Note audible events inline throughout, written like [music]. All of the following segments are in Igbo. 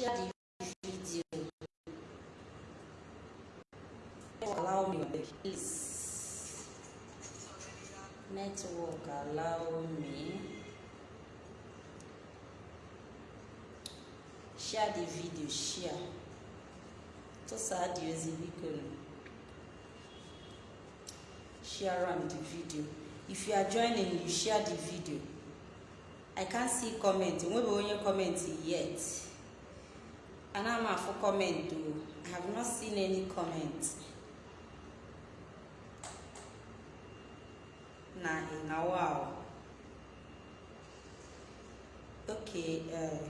share the video allow me please network allow me. Share the video share. Tụsaa dị ozi biko share am the video. If you are joining you share the video. I can't see comment. Nwebe onye comment yet ana m afụ comment o i have not seen any comment. Na na wow. Okay uh,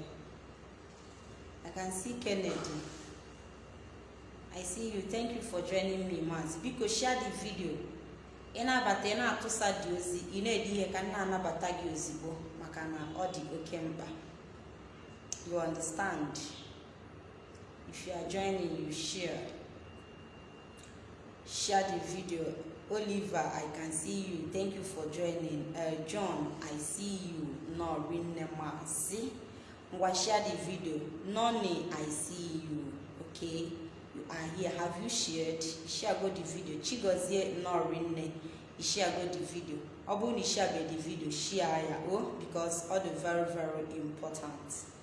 i can see kennedy. I see you. Thank you for joining me maz biko share the video. Ị na-abata ị na-atụsa dị ozi. Ị na-ede ihe ka m na-anabata gị ozigbo maka na ọ dị oke mkpa. You understand? If you are joining you share. Share the video. Oliver i can see you. Thank you for joining. Uh, john i see you. Norinne mazi ngwa share the video. Noni i see you. Okay you are here. Have you shared? Share go the video. Chigozie norinne share go the video. Ọ bụrụ na the video. Share ya o because ọ dị very very important.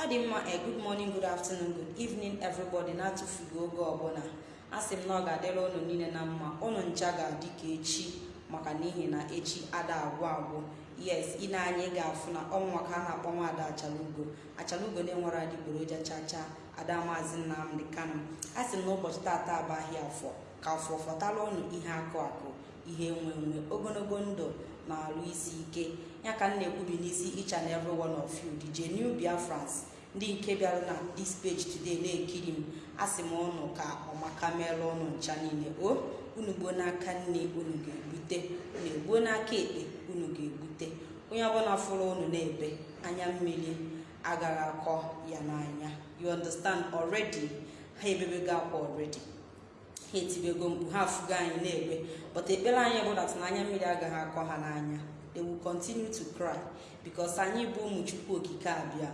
Ọ dị mma a good morning good afternoon good evening everybody na-atụfughị oge ọbụla a sị m na ọ ga-adịrị ụnụ niile na mma. Ụnụ ncha ga-adị ka echi maka n'ihi na echi ada agwụ agwụ. Yes ị na-anya ị ga-afụ na ọnwa ka a na-akpọ nwaada achalugo. Achalugo na-enwere adịgboroja chacha ada maazị nnamdị kano a sị m na ụbọchị tata abaghị afọ ka afọ fọtara ụnụ ihe akụ akụ ihe enwe enwe ogologo ndụ na-alụ isi ike. Ya ka m na-ekwubi n'isi each and every one of you DJ New Biafrans ndị nke bịara na this page today na-ekiri m asị m ụnụ ka ọmaka merụ ụnụ ncha niile. O unu gbuo n'aka nne unu ga-egbute. Unu egbuo n'aka ekpe unu ga-egbute. Onye ọbụla fụrụ unu na-ebe anya mmiri agaghị akọ ya n'anya. You understand already? Ha ebebego akwa already. Ha etibego mkpu ha afụgo anyị na-ebe but ekpere anyị bụ dat na anya mmiri agaghị akọ ha n'anya. They will continue to cry. Because anyị bụ ụmụ chukwu okike abịa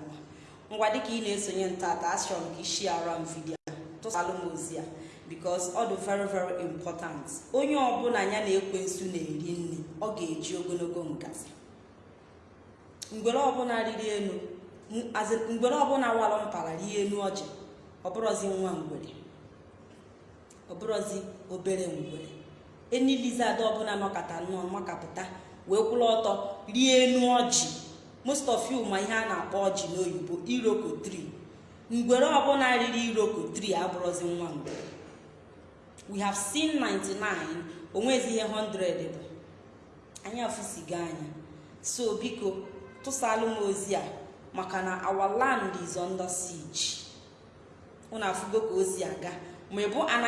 ngwa dịka ị na-esonye ntata achọrọ m ka isi ara m vidio tụsalụ m ozi a. Because ọ dị very very important. Onye ọbụla ya na-ekwe nsu na-eri nri ọ ga-eji ogologo ngazi. Mgbere ọbụla riri elu mgbere ọbụla walụ mpara rie elu ọjị ọbụrọzi nwa ngwere. Ọbụrọzi obere ngwere. Enilizad ọbụla nọkọta nnọọ makapụta. Wee kwụrụ ọtọ rie elu ọjị. Most of you ma ihe a na-akpọ ọjị n'oyibo iroko 3 ngwere ọbụla riri iroko 3 abụrụzi nwa ngwere we have seen 99 onwezi ihe 100 bụ. Anyị afụsigo anya. So biko tụsalụ m ozi a maka na our land is under siege. Unu afụgo ka o si aga ma ị bụ an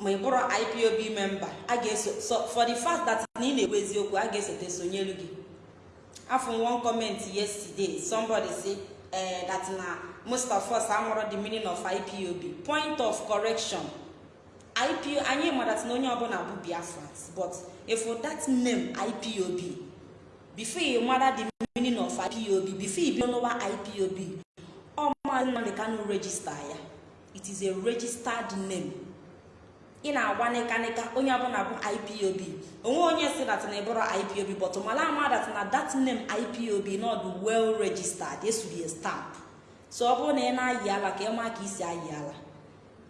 ma ị bụrụ ipob member a ga-eso so for the fact that na ị na-ekwu eziokwu a ga-esote sonyelu gị. Afọ one comment yesterday somebody say uh, that na most of the meaning of ipob point of correction. Ipo anyị madat na onye ọbụla bụ biafrans but if that name ipob before you mara the meaning of ipob before you n'ụwa ipob ọ maazị nnamdị kanu register ya. It is a registered name. Ị na-agwa nịkanịka onye ọbụla bụ ipob onwe onye si dat na ịbụrụ ipob but mala ama dat na that name ipob not well registered esuri stamp. So ọ bụrụ na ị na-ayị ala ka ị maa ka isi ayị ala.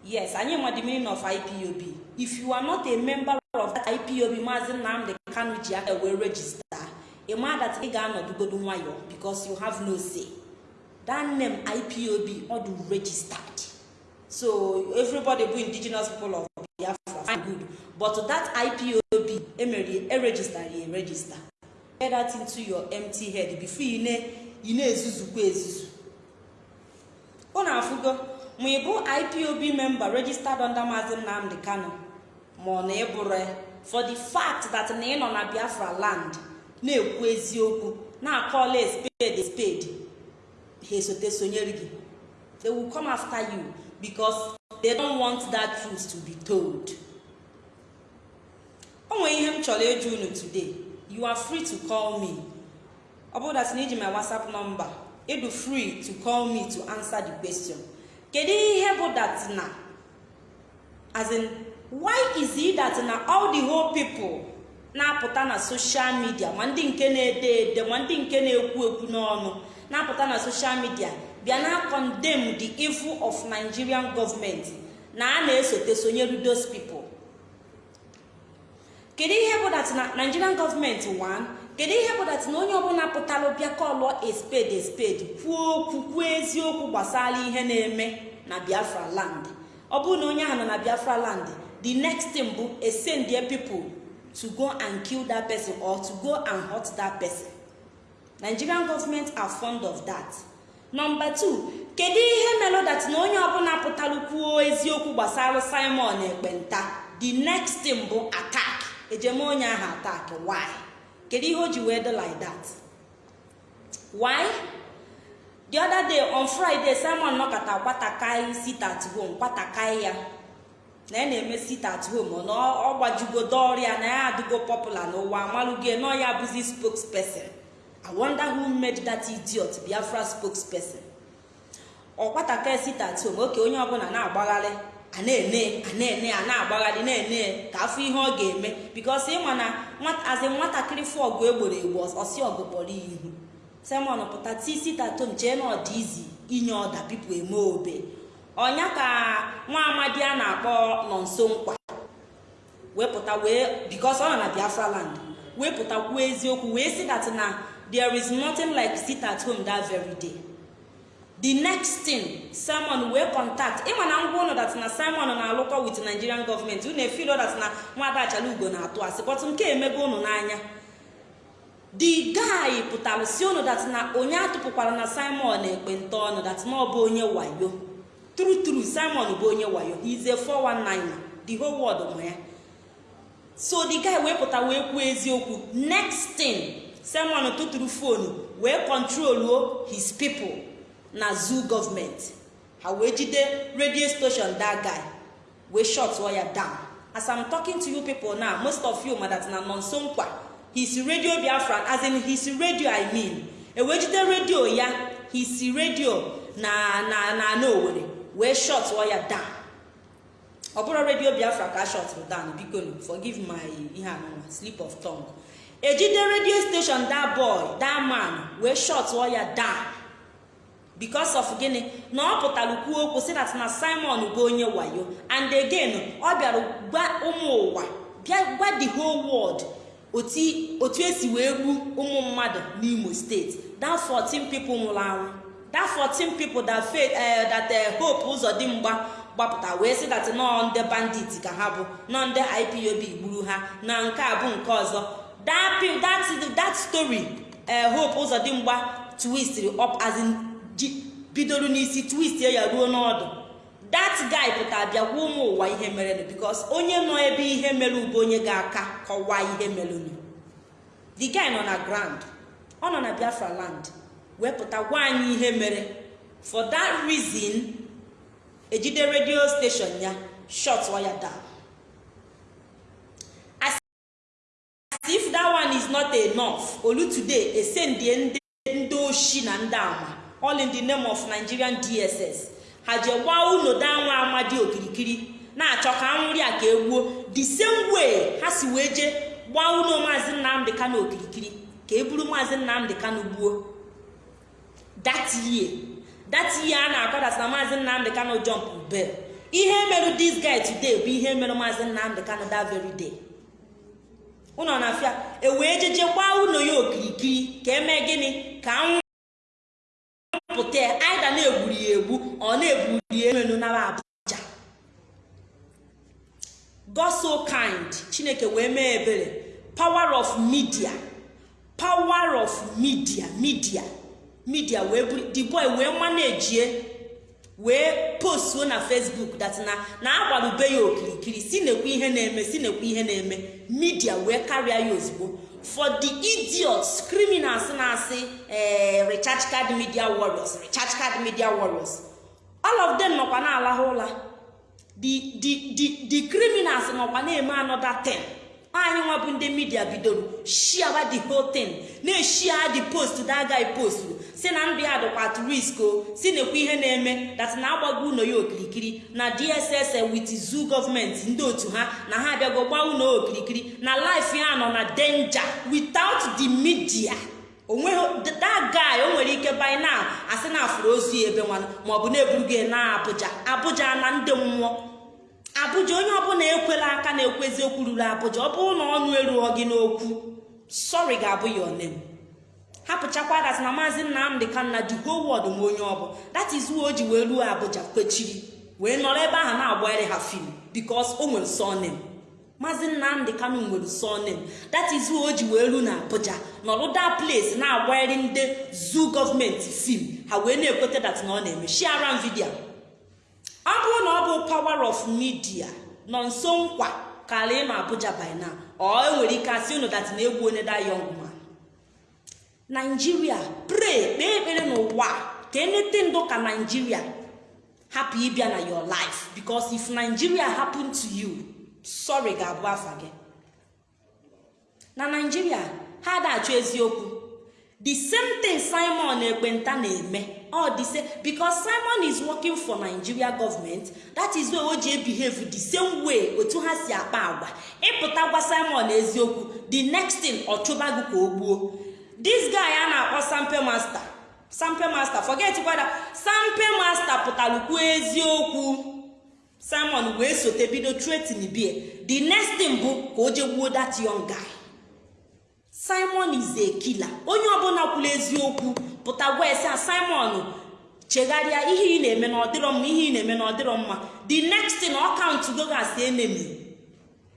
Yes anyị ma the meaning of ipob if you are not a member of that ipob maazị nnamdị kanu ji aka wee register. Ị maa dat ị ga-anọdugodo nwayọ because you have no say. That name ipob ọ dị so everybody bụ indigenous people of biafra fine good. But that ipob emere eregister ya register get that into your empty head before ị na-ezuzukwa ezuzu ụ na-afụgo ma ị bụ ipob member registered under maazị nnamdị kano ma ọ na ịbụrụ for the fact that na ị nọ na biafra land na-ekwu eziokwu na-akọla spade spade. Ha esote sonyere gị. They will come after you. Because they don't want that truth to be told. O ihe m chọrọ ịjụ unu today. You are free to call me. Ọ bụrụ dat na iji my whatsapp number ịdụ free to call me to answer the question. Kedu ihe bụ that na? As in why is it that na all the whole people na-apụta na social media ma ndị nke na-ede ede ma ndị nke na-ekwu ekwu n'ọnụ na-apụta na social media bịa na condemn the evil of nigerian government. Na a na-esote sonyere those people. Kedu ihe bụ that na nigerian government one? Kedu ihe bụ dat na onye ọbụla pụtara bịa kọlụọ a spade kwuo okwu kwuo eziokwu gbasara ihe na-eme na biafra land. Ọ bụrụ na onye ahụ nọ na biafra land the next thing bụ send their people to go and kill that person or to go and hurt that person. Nigerian government are fond of that. Number two kedu ihe melụ dat na onye ọbụla pụtara kwuo eziokwu gbasara simon ekpenta? The next thing bụ attack. Ejeme onye ahụ attack. Why? Kedu ihe o ji wee dị like that? Why? The other day on friday simon nọkọta kwatakai sit at home. Kwatakai ya. Na ya na-eme sit at home. Na ọ gbajugodo ọrịa na ya adịgo popular n'ụwa. Amalụgo nọ ya bụzi spokesperson. I wonder who made that idiot biafra spokesperson. Ọ kwatakai sit at home oke onye ọbụla na-agbagharị a na-ene a na-ene a na-agbagharị na-ene ka afọ ihe ọ ga-eme. Bikos ịma na azi nwatakịrị fụ egboro egbo ọsi ọgụ kpọrọ ihu. Simon pụta tisitatom chee na ọdị izi inye ọda pipu eme obe. Ọnya ka nwa amadi a na-akpọ nọ nso nkwa. Wepụta wee bikos ọ nọ na biafra land wepụta kwuo eziokwu wee si that na there is nothing like sit at home that very day. The next thing simon wee contact. Ịma na ngwa ụlọ dat na simon na-alụkọ with nigerian gọọmenti unu efilo dat na nwada ugo na-atụ asị but nke emego unu n'anya. The guy pụtara si unu dat na onye atụpụkwara na simon ekpenta ọnụ dat ọ bụ onye wayo. True true simon bụ onye wayo. He's a 419 the whole world ma ya. So the guy wee pụta wee kwuo eziokwu. Next thing simon tụtụrụ fonu wee controluo his people. Na zoo gọọmenti ha wee jide radio station that wee shut ya down. As i'm talking to you people now most of you madat na nonso nkwa his radio biafra as in his radio i mean. Ewee jide radio ya his radio na na na na owere wee shut ya down. Ọ bụrụ radio biafra ka a shut down biko forgive my ihe anụnwa slip of tongue. Ejide radio station that boy that man wee shut ya down because of gịnị na ọ pụtara kwuo okwu si that na simon bụ onye wayo. And again ọ bịara gwa ụmụ ụwa bịa gwa the whole world otu esi wee gbu ụmụ mmadụ n'imo steeti that 14 people nwụrụ anwụ. That 14 people that faith that hope ụzọ dị mgba gbapụta wee sị that nọ ndị bandit ka ha bụ nọ ndị ipob gburu ha. Na nke a bụ nke ọzọ. That story hope ụzọ dị mgba twistri up as in bidoro n'isi twist ya ruo n'ọdụ. That guy pụtara bịa gwa ụmụ ụwa ihe merenụ bikos onye nọ ebe ihe mere ube onye ga-aka kọwaa ihe merenụ. The guy nọ na ground ọ nọ na biafra land wee pụta gwa anyị ihe mere. For that reason ejide radio station ya shut ya down as if that one is not enough olu today esendie ndị oshi na ndị ama all in the name of nigerian dss ha jee gbaa unu danwa amadi okirikiri. Na-achọ ka anwụrị a ka egbuo the same way ha si wee jee gbaa unu maazị nnamdị kano okirikiri. Ka e buru maazị nnamdị kano gbuo. That year a na-akọdata na maazị nnamdị kano jump bell. Ihe merụ this guy today bụ ihe merụ maazị nnamdị kano that very day. Ụnọ na-afịa e wee jeje gbaa unu ya okirikiri ka eme gịnị? Ka anwụ pụta ya. Aida na-egburi ya egbu. Ọ na-egburi emenu nara abuja. God kind. Chineke wee mee ebere. Power of media. Power of media. Media. Media wee buru the boy wee manejie wee postuo na facebook dat na agbarube ya okirikiri si nekwa ihe na-eme si nekwa ihe na-eme media wee karịa ya ozugbo. For the idiots criminals na-asị ee recharge card media warriors recharge card media warriors. All of them nọkwa na-alahụ ụla the criminals nọkwa na-eme another ten. Anyị nwa bụ ndị midia bidoro shiawa the whole thing. Na-eshia the post that guy post. Si na ndụ ya dịkwa at risk o. Si na-ekwu ihe na-eme. Dat na agbago ụlọ ya okirikiri. Na dss with zoo gọọmenti ndị otu ha na ha abịago gbaa ụlọ okirikiri. Na life ya nọ na danger without the media. Onweghị that guy o nwere ike by now asị na afụrụ ozu ya ebe nwanụ maọbụ na-eburugo na abụja abụja na ndị mmụọ. Abụja onye ọbụla ekwela aka na-ekwezi okwu ruru abụja ọ bụrụ na ọnụ erughọ gị n'okwu sọrị ga-abụ ya onem hapụchakwa dat na maazị nnamdị kanna ji go wọd ma onye ọbụ that is o ji wee ruo abụja kwechiri wee nọrọ ebe ahụ na-agbanyere ha fim bikos o nwere sonem maazị nnamdị kanu nwere sonem that is o ji wee ruo na abụja nọrọ da place na-agbanyere ndị zoo gọọmenti fim. Ha wee na-ekweta dat na ọ na-eme. Shiaran vidio ọ bụrụ na ọ bụ power of media nọ nso nkwa karịa ma abuja by now. Ọ enwere ike asị unu dat na egwu onye da young man. Naijiria pray kpee ekpere n'ụwa ka enete ndụ ka naijiria hapụ ịbịa na your life. Because if nigeria happen to you sorry ga-abụ afa gị. Na naijiria ha da-achọ eziokwu. The same thing simon ekpenta na-eme. Ọ dị se because simon is working for nigeria government that is why o ji behave the same way otu ha si akpa agwa. Ịpụta gwa simon eziokwu the next thing ọ chụba gị ka o gbuo. This guy a na-akpọ sampe master. Sampe master forget kwada sampe master pụtara kwuo eziokwu. Simon wee sote bido tretin bie the next thing bụ ka o je gbuo that young guy. Simon is a killer. Onye ọbụla kwuru eziokwu pụta gwa a simon chegharịa ihe ị na-eme na ọdịrọ mma ihe ị na-eme na ọdịrọ mma. The next thing ọ kaụntụ go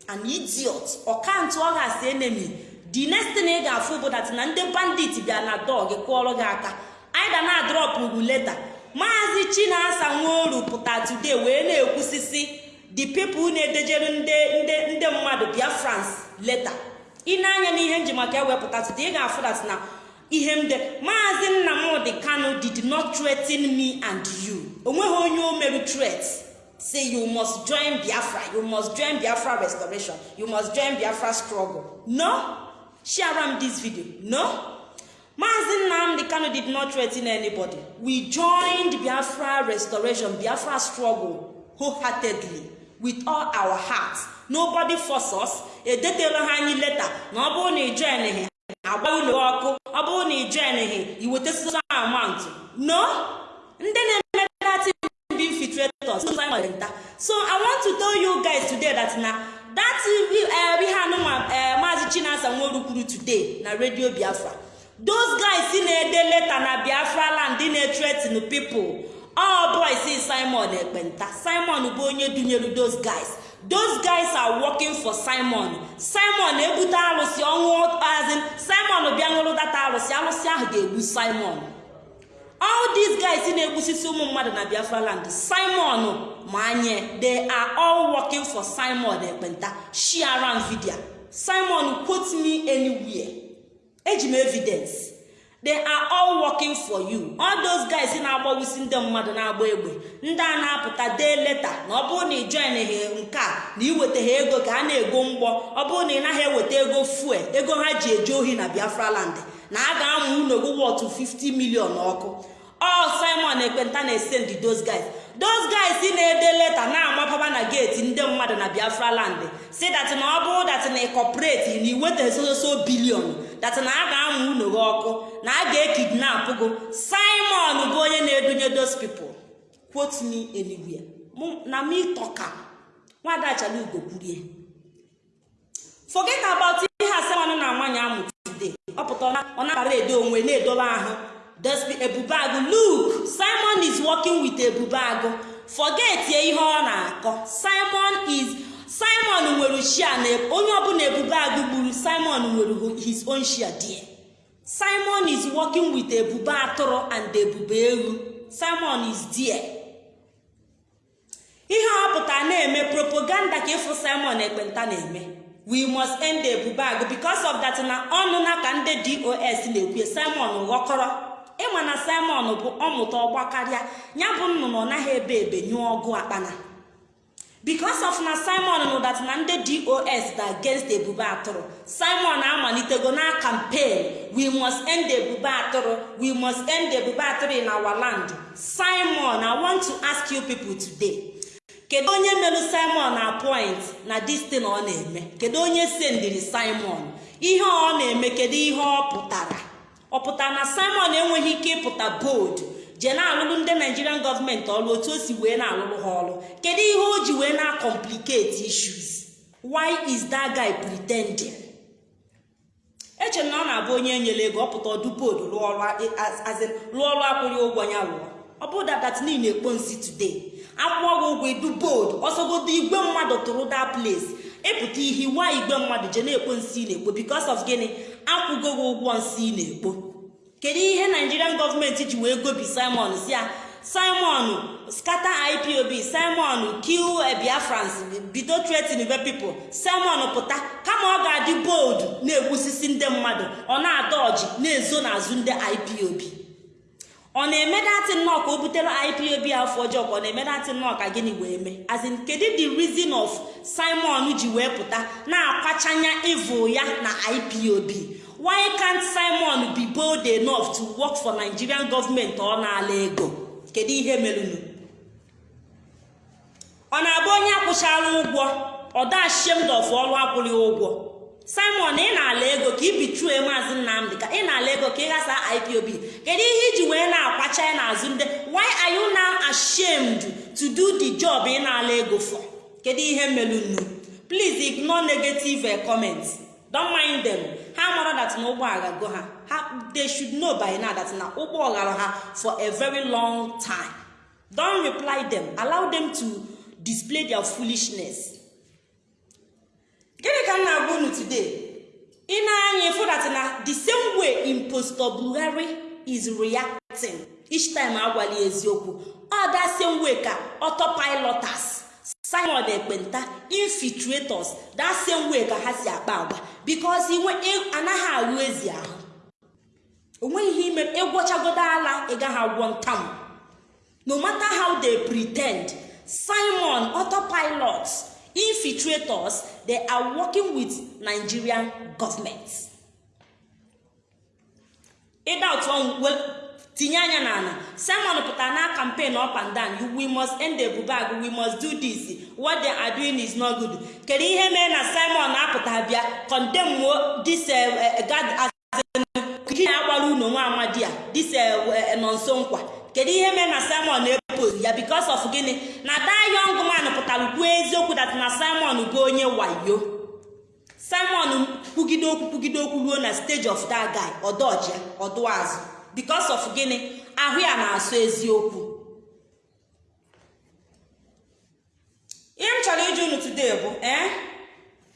an idiot. Ọ ọ gasị enemy. The next thing ị ga-afụ bụ dat na ndị bandit bịa na dọg kụọrọ gị aka. Anyị ga na drọpụ leta maazị chinasa nworu pụta today wee na-ekwusisi the people na-edejere ndị mmadụ biafrans leta ị na-anya n'ihe nji maka ewepụta today ị ga-afụ dat na ihe m de maazị nnamdị kano did not threaten me and you. Onweghị onye o meru threat. Say you must join biafra. You must join biafra restoration. You must join biafra struggle. No. Share am this video. No. Maazị nnamdị kano did not threaten anybody. We joined biafra restoration biafra struggle wholeheartedly with all our hearts. Nobody force us. Edetela ha anyị leta na ọ bụrụ na ị join agba ụlọ ọkụ ọ bụrụ na ị join iweta soso amount no? Ndị na-eme dati be infiltrators so i want to tell you guys today that na that ihe anụnwa maazị chinasa nworu kwuru today na radio biafra. Those guys na-ede leta na biafra land na-etretin people. All boys simon ekpenta. Simon bụ onye dunyere those guys. Those guys are working for simon. Simon ebute arụsị ọnwụ azin simon bịa ṅụrụ data arụsị arụsị ahụ ga-egbu simon. All these guys na-egbusisi ụmụ mmadụ na biafra land simon ma anye they are all working for simon ekpenta share am video simon quote me anywhere. Eji m evidence. They are all working for you. All those guys na-agbawusi ndị mmadụ na-agba egbe. Ndị a na-apụta dee leta na ọ bụrụ na ị join nke a na iweta ha ego ka a na-ego mgbọ ọ bụrụ na ị naghị eweta ego fuel ego ha ji eje ohi na biafra land na a ga-amụ unogo wọtụ 50 million ọkụ all simon ekpenta na-esend those guys. Those guys na-ede leta na-amapaba na geeti ndị mmadụ na biafra land. Si dat na ọ bụrụ dat na ịkọpụreti na iweta sososo bilion dat na a ga-amụ unu gị ọkụ na a ga-ekidnap gụ simon bụ onye na-edunye those people. Quote me anywhere. Na me toka nwadachala ugo kwurie forget about ihe asemana na nwanyị amụ today. Ọ pụta ọ na-akpara edo onwe na-edobe ahụ. Ebube agụ look simon is working with ebube agụ. Forget ihe ọ na-akọ. Simon is simon nwere shia na onye ọbụla ebube agụ gburu simon nwere his own shia there. Simon is working with ebube atụrụ and ebube ewu simon is there. Ihe ọ pụtara na-eme propaganda ka ịfụ simon ekpenta na-eme. We must end ebube agụ because of that na ọnụ na ka ndị dos na-ekwu simon ghọkọrọ. Ịma na simon bụ ọmụta ọgba karịa ya bụ nnụnụ ọ naghị ebe ebe nyụọ ọgụ akpana. Because of na simon nụ dat na ndị dos da against ebube atụrụ simon amalitego na campaign we must end ebube atụrụ we must end ebube atụrụ in our land. Simon i want to ask you people today kedu onye merụ simon na point na distin ọ na-eme? Kedu onye sendiri simon? Ihe ọ na-eme kedu ihe ọ pụtara? Ọ pụtara na simon enweghị ike ịpụta bold. Jee na-alụrụ ndị nigerian gọọmenti ọrụ otu o si wee na-alụrụ ha ọrụ. Kedu ihe o ji wee na-complicate issues? Why is that guy pretending? Eche na ọ na-abụ onye enyere ego ọ pụta ọdụ boodu rụọ ọrụ akwụghị ụgwọ ya rụọ. Ọ bụ dadat niile ekpo nsi today. Akwụọ gị ụgwọ idu boodu ọsọgodo igwe mmadụ tụrụ that place. Ịpụta ihe iwa igwe mmadụ je na-ekpo nsị na-ekpo. Because of gịnị? Akwụgo ụgwọ nsị na-ekpo. Kedu ihe nigerian gọọmenti ji wee gobi simon? Si ya simon scatter ipob simon kill biafrans bido tretin be pipo simon pụta kama ọ ga-adị bold na-egbusisi ndị mmadụ. Ọ na-ada ọjị na-ezo n'azụ ndị ipob ọ na-eme datị nnọọ ka o butere ipob afọ ọjọọ ka ọ na-eme datị nnọọ ka gịnị wee mee? Azin kedu the reason of simon ji wee pụta na-akwachanya evil ya na ipob why can't simon be bold enough to work for nigerian government ọ na-ala ego? Kedu ihe merunu ọ na-abụ onye akwụchara ụgwọ? Ọ of ọrụ akwụghị ụgwọ? Simon ị na-ala ego ka ibitrue maazị nnamdị ka ị na-ala ego ka ị ghasa ipob kedu ihe iji wee na-akwacha ya n'azụ ndị? Why are you now ashamed to do the job ị na-ala ego for? Kedu ihe merunu please ignore negative comments. Don't mind them. Ha mara that na ụgbọ aghago ha. Ha they should know by now that na ụgbọ ghara ha for a very long time. Don't reply them. Allow them to display their foolishness. Gịnị ka m na-agwa unu today? Ị na-anya ịfụ that na the same way impostor buhari is reacting each time agwali eziokwu. Ọ da same way ka autopilotas simon ekpenta infiltrators. That same way ka ha si akpa agwa because inwe anaghị ahụ ezi ahụ. Onweghị ihe ime ịgwọchagodo ala ị gaghị agwọ ntam. No matter how they pretend simon autopilots infiltrators they are working with nigerian government. Ịda tinye anya n'ala. Simon pụtara na campaign up and down. We must end ebubag we must do this. What they are is not good. Kedu ihe mee na simon na-apụta bịa? Condemn this gad ihe agbara unu nwa amadi a this nọ nso nkwa. Kedu ihe mee na simon na-epost ya? Because of gịnị? Na that young man pụtara kwuo eziokwu dat na simon bụ onye wayo. Simon kwugide okwu kwugide okwu ruo na stage of that guy. Ọdọji ọdụ azụ. Because of gịnị? Ahụ ya na-asụ eziokwu. Ihe m chọrọ iji unu today bụ ee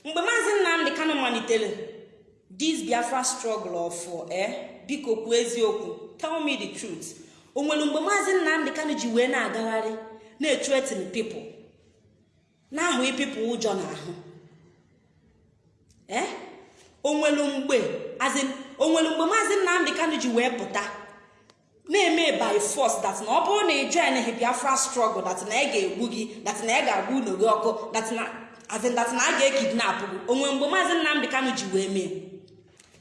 mgbe maazị nnamdị kano malitere this biafra struggle of ee biko kwuo eziokwu tell me the truth. O nwere mgbe maazị nnamdị kano ji wee na-agagharị na-etretin pipụl na-ahụ pipụl ụjọ n'ahụ ee onwelu mgbe onwelu mgbe maazị nnamdị kano ji wee pụta na-eme by force that na ọ bụrụ na ị join biafra struggle that ị ga-egbu gị that ị ga-agba ụlọ gị ọkụ that na a ga-ekidnapụ gị onwe mgbe maazị nnamdị kano ji wee mee.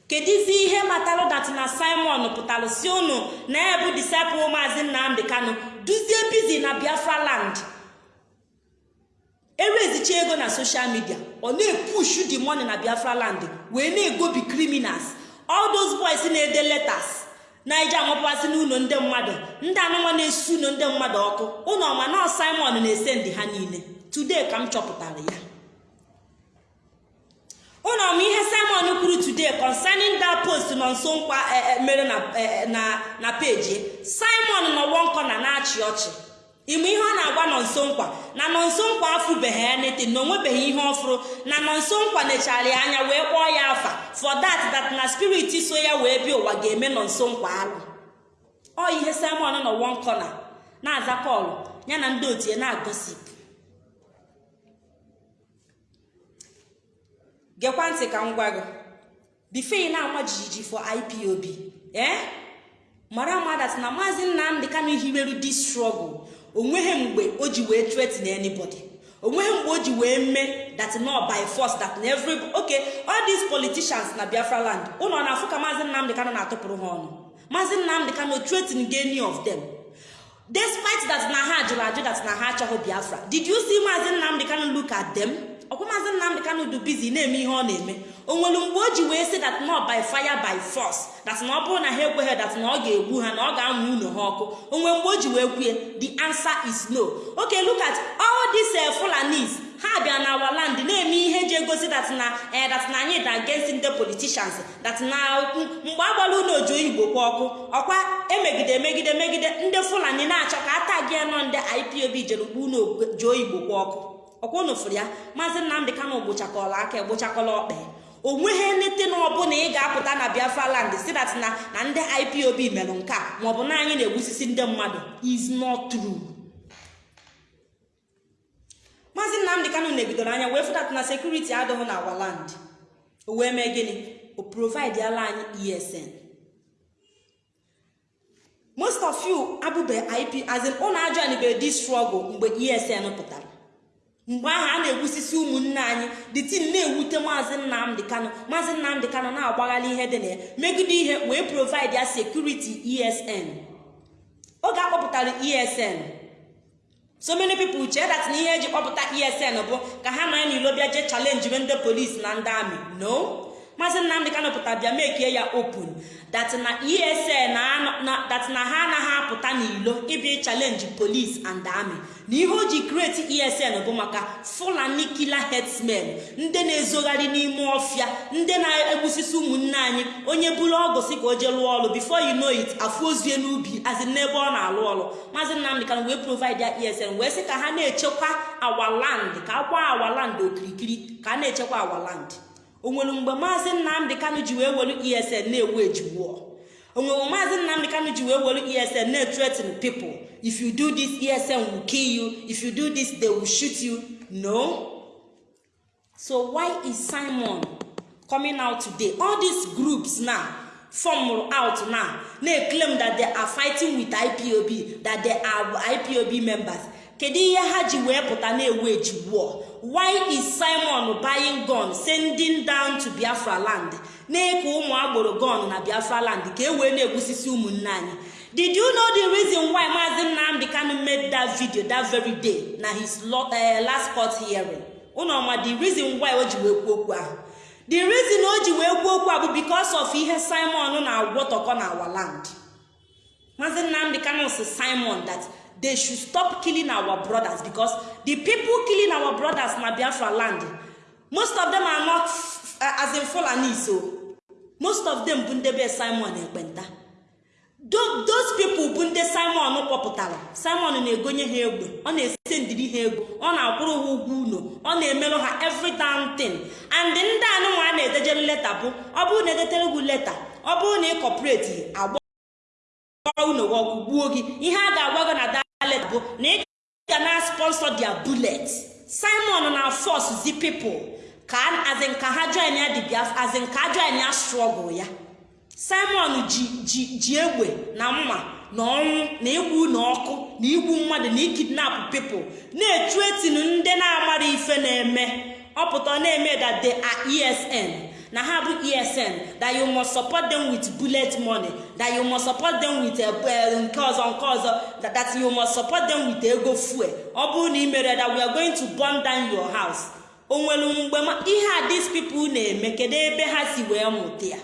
Kedizi ihe matalụ dat na simon pụtara si unu na ebu disciple maazị nnamdị kano duzie bizi na biafra land. Ewezicha ego na social media ọ na-epushu the money na biafra land wee na-egobi criminals. All those boys na-ede letters na eji amapụasị n'ụlọ ndị mmadụ ndị anụmanụ na-esu ụlọ ndị mmadụ ọkụ. Ụlọ ọma na simon na-ese ndị ha niile. Today ka m chọpụtara ya. Ụlọ ọma ihe simon kwuru today concerning that post nọ nso nkwa mere na peji simon nọ wọnkọ na na-achị ọchị. Ime ihe ọ na-agwa nọ nso nkwa. Na nọ nso nkwa afụbeghị ya nete na onwebeghị ihe ọfụrụ na nọ nso nkwa nechara ya anya wee kpọọ ya afa. For that that na spirit so ya wee bịa ụwa ga-eme nọ nso nkwa alụ ọ ihe simon nọ one corner na-aza kọlụ ya na ndị otu ya na-agosip gekwa ntị ka m gwa gị. Bifo ị na-ama jijiji for ipob ee mara amadat na maazị nnamdị kano hiweru dis struggle. O nweghị mgbe o ji wee threaten anybody. Onweghị mgbe o ji wee mee that no by force that na every okay all these politicians na biafra land ụlọ na-afụ ka maazị nnamdị kano na-atụpụrụ ha ọnụ. Maazị nnamdị kano threaten any of them. Despite that na ha jụrụ ajụ that na ha achọghị biafra. Did you see maazị nnamdị kano look at them? Ọkwa maazị nnamdị du busy na-eme ihe ọ na-eme. O nwere mgbe o ji wee sị that no by fire by force that na ọ bụrụ na ha ekweghị that na ọ ga-egbu ha na ọ ga-amụ ụlọ ha ọkụ. O nwere mgbe o ji wee kwue the answer is no. Okay look at all these uh, fulanis. Ha bịa na our land na-eme ihe ji egosi that na eh, that na anyị da against ndị politicians that na mgbe agbara ụlọ ojo igbo kwa ọkụ ọkwa emegide emegide megide ndị fulani na-achọ ka ata gị nọ ndị ipob jere ugbu ụlọ ojo igbo kwa ọkụ. Ọkwa unu fụrụ ya maazị nnamdị kano gbochakọla aka egbochakọla ọkpa ya o nweghị nlete na ọbụla ị ga-apụta na biafra land si na na ndị ipob merụ nke a maọbụ na anyị na-egbusisi ndị mmadụ is not true. Maazị nnamdị kano negidoro anya wee fụdat na sekuriti adịghị na awa land. O wee mee gịnị? O provide ala anyị esn most of you abụbe ip as in ụnụ ajọ anibe di struggle mgbe esn pụtara. Mgbe ahụ a na-egbusisi ụmụnne anyị. The tin na-ewute maazị nnamdị kano maazị nnamdị kano na-agbaghalị ihe dị na ya. Megide ihe wee provide ya sekuriti esn oge akpọpụtara esn so many people chee that na ihe eji kpọpụta esn bụ ka ha nọ n'ilo bịa jee chalenji ndị polisi na ndị amị. No. Maazị nnamdị kano pụta bịa mekie ya open. That na esn ha anaghị apụta n'ilo ịbịa chalenji polisi and amị na ihe o ji kreti esn bụ maka fulani killer herdsmen ndị na-ezogharị n'ime ọfịa ndị na-egbusisi ụmụnne anyị onye buru ọgụ si ka o jee lụọ ọrụ before you know it ozie n'ubi azi n'ebe ọ na-alụ ọrụ maazị nnamdị kan wee provide ya esn wee sị ka ha na-echekwa awaland ka akwa awaland okirikiri ka a na-echekwa awaland o nwere mgbe maazị nnamdị kanụ ji wee were esn na-ewu ejiwụọ o nwere maazị nnamdị kanụ ji wee were esn na-threaten people. If you do this esn will kill you. If you do this they will shoot you. No. So why is simon coming out today? All these groups now form out now. Na-claim that they are fighting with ipob that they are ipob members. Kedu ihe ha ji wee pụta na-ewu ejiwụọ why is simon buying gun sending down to biafra land na-eke ụmụ agboro gun na biafra land ka e wee na-egbusisi ụmụnne anyị? Did you know the reason why maazị nnamdị kanu made that video that very day na his last court hearing? Ụnọma the reason why o ji wee kwuo okwu ahụ? The reason o ji wee kwuo okwu a bụ because of ihe simon na-agwọtọkọ na our land. Maazị nnamdị kanu si simon that they should stop killing our brothers because the people killing our brothers na biafra land. Most of them are not uh, as in fulani so. Most of them bụ ndị be simon ekpenta those people bụ ndị simon kpọpụtara simon na-egonye ha egbe. Ọ na-ese ndiri ha ego. Ọ na-akwụrụ ha ụgwọ ụlọ ọ na-emerụ ha every damn thing. And ndị anụnwa a na-edejere leta bụ ọ bụrụ na edetere gị leta ọ bụrụ na ị kọpụreti agba ọgwụ gbuo gị ihe a ga-agwa gị na dalet bụ na ị ga na sponsor their bullet. Simon na force the people. Ka azin ha join ya biaf azin ka join ya struggle ya? Simon ji ji ji egbe na mma na ọnwụ na igwu na ọkụ na igwu mmadụ na ikidnap people. Na-etu etinu ndị na-amara ife na-eme ọpụta na-eme that they esn na ha bụ esn that you must support them with bullet money. That you must support them with nke ọzọ nke ọzọ that you must support them with ego fuel. Ọ bụrụ na ị mere that we are going to burn down your house. O nwere mgbe ihe a these people na-eme kedu ebe ha si wee mụta ya?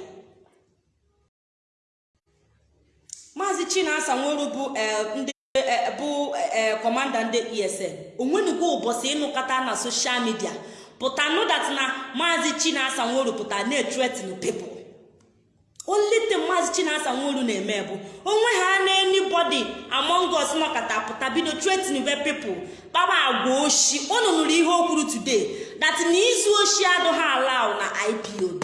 Maazị chinasa nweru bụ ndị bụ kọmanda ndị esn onwenugo ụbọchị ịnụkọta na soshal midia pụta nụdat na maazị chinasa nweru pụta na-etretin only thing maazị chinasa nweru na-eme bụ. Onwe ha na anybody among us pụta bido tretin be pepl kpaba agwa oshi unu nụrụ ihe o kwuru today that na izu oshi adịghị allow na ipob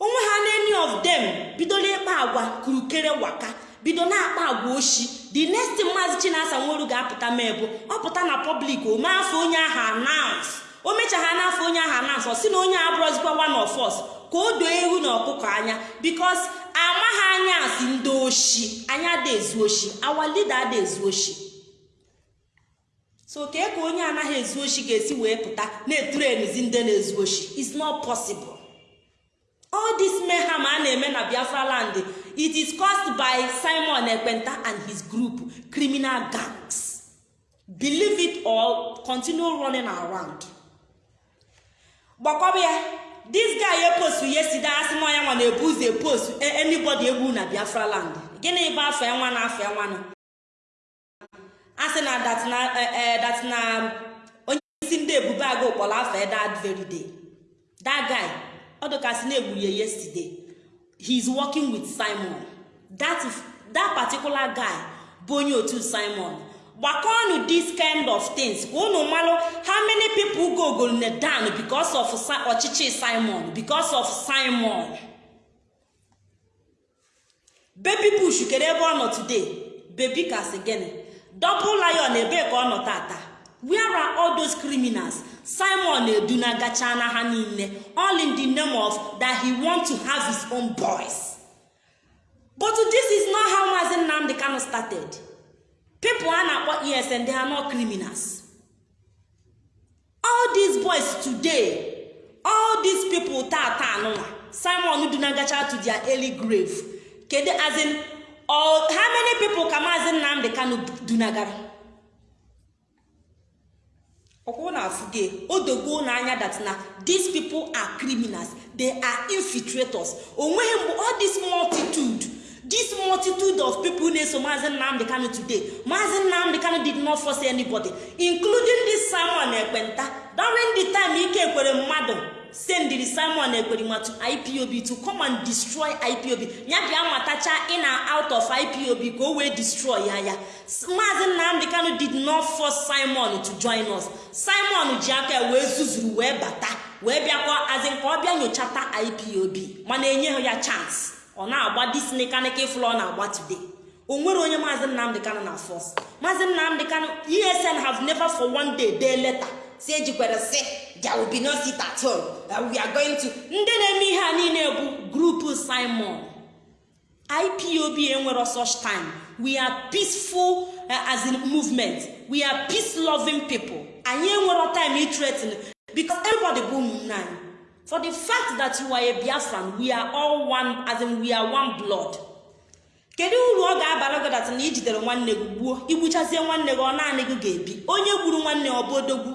onwe ha na any of them bidola ịkpa agwa kurukere waka. Bido na-akpa agwa oshi. The next maazị chinasa nweru ga-apụta mee bụ ọ pụta na pọblik o mee afọ onye ahụ announce. O mechagha n'afọ onye ahụ announce ọ sị na onye abụrụzikwa one of us ka o doo ewu na ọkụkọ anya. Because amaghị anya asị ndị oshi anya ada ezu oshi our leader ada ezu oshi. So kee ka onye anaghị ezu oshi ga-esi wee pụta na-eturenizi ndị na-ezu oshi. Is not possible. All this mayhem a na-eme na biafra land it is caused by simon ekpenta and his group criminal gangs. Believe it or continue running around. Gbakọba ya this guy epostu yesterday asị na ọnya nwa na-ebu ụzọ epostu anybody egwu na biafra land? Gịnị bụ afọ enwa na afọ enwa na asị na that that na onye isi ndị ebube agụ kpọrọ afọ that very guy ọ na-egburu ya yesterday. He is working with simon. That, that particular guy bụ onye otu simon. Gbakọnụ this kind of things ka unu malụ how many people go golne down because of ọchịchị simon because of simon? Baby bush kere ebe ọ nọ today. Baby kasị gịnị double lion ebe ka ọ nọ tata. Where are all those criminals? Simon edunagacha na ha niile all in the name of that he want to have his own boys. But this is not how mazi nnamdi kano started. People a na-akpọ esn they are not criminals. All these boys today all these people tata anụnwa simon dunagacha to their early grave. Kedu as in all, how many people ka maazị nnamdị kanu dunagara ọkwụ na afụge odogo n'anya that na these people are criminals. They are infiltrators. Onweghị mgbe all this multitude this multitude of people na-eso maazị nnamdị kanu today maazị nnamdị kanu did not force anybody including this simon ekpenta during the time ike kwere mmadụ. Sendiri simon ekperima to ipob to come and destroy ipob ya bịa matacha in and out of ipob ka o wee destroy ya ya maazị nnamdị kanu did not force simon to join us. Simon ji aka wee zuzuru wee bata. Wee bịakwa azin ka ọ bịa nyochata ipob mana enye ya chance. Ọ na-agba ifụlọ ọ na-agba today. O nwere onye maazị nnamdị kanu na force. Maazị nnamdị kanu esn have never for one day day letter si ejikwere si that we are going to ndị na-eme ihe a niile bụ grupu simon. Ipob enwero such time. We are peaceful uh, as in movement. We are peace loving people. Anyị enwero time itretin because everybody bụ ụmụnne anyị. For the fact that you are a biafran we are all one as in we are one blood. Kedu uru ọ ga-abara gị na ijidere nwanne gị gbuo? Igbuchazie nwanne gị ọ naanị gị ga-ebi. Onye gburu nwanne ọ bụ odogwu?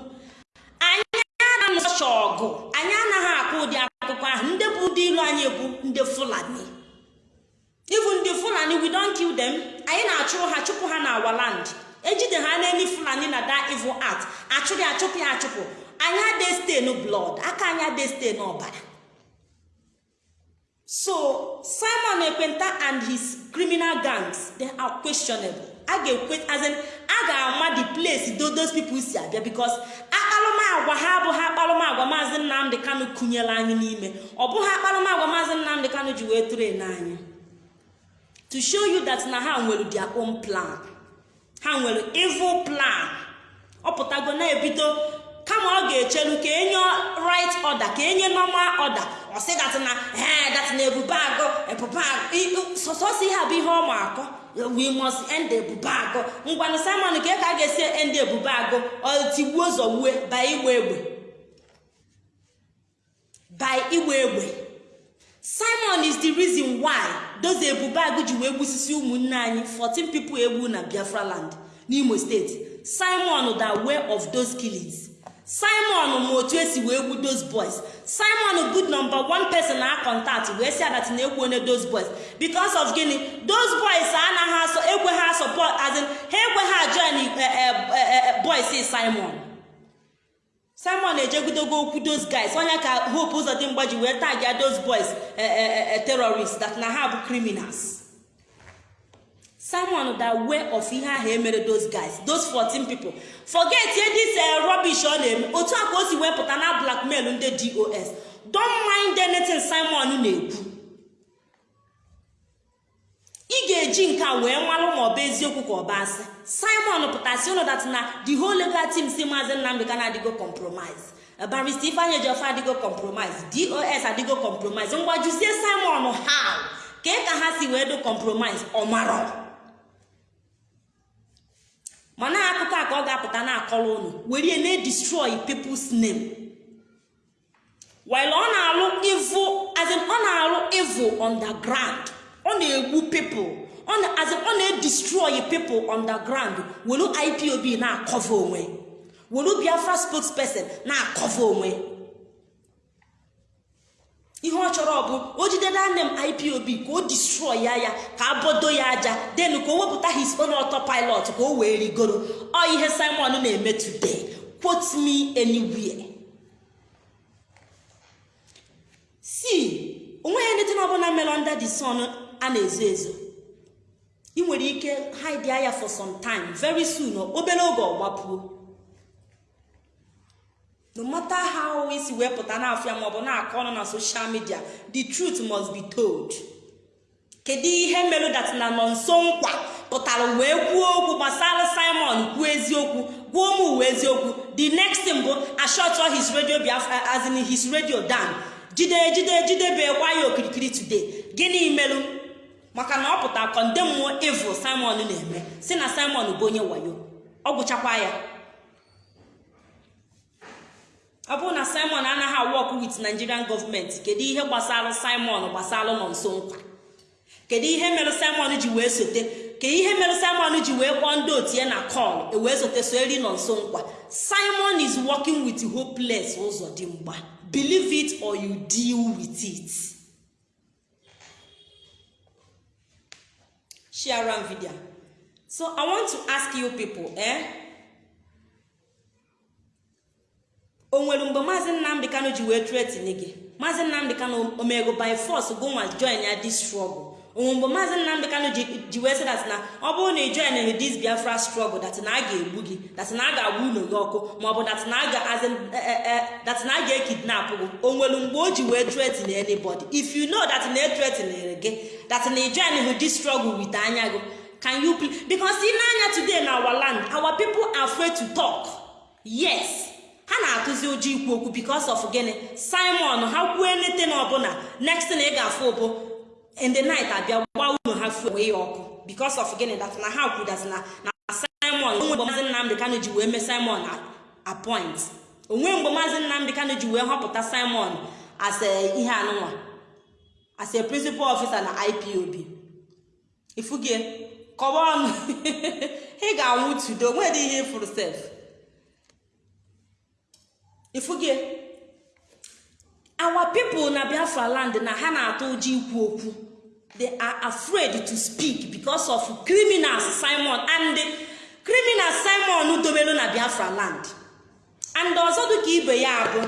Anaghị ọgụ anyị anaghị akụ ụdị akụkọ ahụ. Ndị bụ ụdị ilu anyị bụ ndị fulani. Ibu ndị fulani we don't kill them. Anyị na-achụ ha chụpụ ha na our land. Ejide ha n'elu fulani na that evil art achụrụ ya achụpụ ya achụpụ. Anyị ade stain blood. Aka anyị ade stain ọbara. So simon ekpenta and his criminal gangs they are questionable. A ga-ekwe as a ga-ama the place those people si abịa because akparụmagwa ha abụghị akparụmagwa maazị nnamdị kanu kụnyere anyị n'ime. Ọ bụghị akparụmagwa maazị nnamdị kanu ji wee tụrụ n'anya to show you that na ha nwere their own plan. Ha nwere evil plan. Ọ pụtago na-ebido kama ọ ga-echelu ka enye right order ka enye normal order. Ọ sị dat na ee dat na ebube agụ ebube agụ. Sọsọsọ ihe a bụ ihe ọ ma akọ. We must end ebube agụ ngwanụ simon ka ka a ga-esi end ebube agụ tigbuo zọgbue by igbe egbe by igbe egbe simon is the reason why those ebube agụ ji wee gbusisi ụmụnne anyị 14 people egbu na biafra land n'imo steeti simon the way of those killings. Simon ma otu esi wee gbu those boys. Simon good number one person na contact wee si adat na egwu onye those boys. Because of gịnị? Those boys anaghị asọ ekwe ha support as ha ekwe ha join boys simon. Simon ejegidogo okwu those guys. Onye ka hope ụzọ dị mgbaji wee tagya those boys terrorists that na ha bụ criminals. Simon the way of ihe ahụ emere those guys those 14 people. Forget ye this rubbish ọ na-eme. Otu a ka o si wepụta na blackmail ndị dos don't mind anything simon na-ekwu. Ị ga-eji nke a wee malụ ma ọ bụ eziokwu ka ọ bụ asị. Simon pụtasị ụlọ dat na the whole legal team si maazị nnamdị ka na-adịgo compromise. Barista ifeanyị ejiọfa adịgo compromise. Dos adịgo compromise. Ngwajuzie simon how? Ka ka ha si wee do compromise? Ọ marọ mana akụkọ a ka ọ ga-apụta na-akọrọ ụnụ were na-edestroy people's name. While ọ na-alụ evil as ọ na-alụ evil underground ọ na-egbu people na as ọ na-edestroy people underground welu ipob na-akọva onwe. Welu biafra spokesperson na-akọva onwe. Ihe ọ chọrọ bụ o jidede name ipob ka o destroy ya ya ka abodo ya aja den ka o wepụta his own autopilot ka o wee rigoro. Ọ ihe simon na-eme today. Quote me anywhere. Si o nweghị anything ọbụla mere under the sun a na-ezo ezo. Ị nwere ike hide ya for some time. Very soon obere oge ọgbapuo no matter how isi wee pụta n'afịa maọbụ na-akọ ọnụ na social media the truth must be told. Kedu ihe mere dat na nọ nso nkwa pụtara wee kwuo okwu gbasara simon kwuo eziokwu gwuo m uwe eziokwu the next thing bụ ashọtọ his radio biafra as in his radio down jide jide jidebekwa ya okirikiri today? Gịnị merụ maka na ọ pụta kọndemụọ evil simon na-eme si na simon bụ onye wayo. Ọ gwụchakwa ya. Ọ bụrụ na simon anaghị awọk wit nigerian gọọmenti kedu ihe gbasara simon gbasara nọ nso nkwa? Kedu ihe mere simon ji wee sote? Kedu ihe mere simon ji wee kpọọ ndị otu ya na kọl ewee sote so eri nọ nso nkwa? Simon is working with hopeless ụzọ dị mgba. Believe it or you deal with it. Share video. So i want to ask you people eh? O nwere mgbe maazị nnamdị kano ji wee tretin gị. Maazị nnamdị kano omego by force go nwa join ya this struggle. Onwe mgbe maazị nnamdị kano ji wee sị dat na ọ bụrụ na ị join this biafra struggle dat na a ga-egbu gị dat na a ga-agba ụlọ gị ọkụ maọbụ dat na a ga-ekidnap gị o mgbe o ji wee tretin anybody. If you know that na etretinere gị dat na ị this struggle with anya gị can you please because ị na-anya today na our land our people are afraid to talk. Yes. Ha na-atụzi ụjọ ikwu okwu because of gịnị? Simon ha kwuo elete na ọbụla next na ị ga-afụ bụ in the abịa gba ụlọ ha fuo wee ya ọkụ. Because of gịnị? Dat na ha kwu dat na na simon onwe mgbe maazị nnamdị kano ji wee mee simon appoint onwe mgbe maazị nnamdị kano ji wee họpụta simon as ihe anụnwa as a principal officer na ipob ifugie kọwa ọnụ. [laughs] Ị ga-anwụ tudo. Nwedị ihe ịfụrụ sef ifugie. Our people na biafra land na ha na-atụ ụjọ ikwu okwu. They are afraid to speak because of criminals simon and criminals simon dobelu na biafra land. And ọzọ dịka ibe ya bụ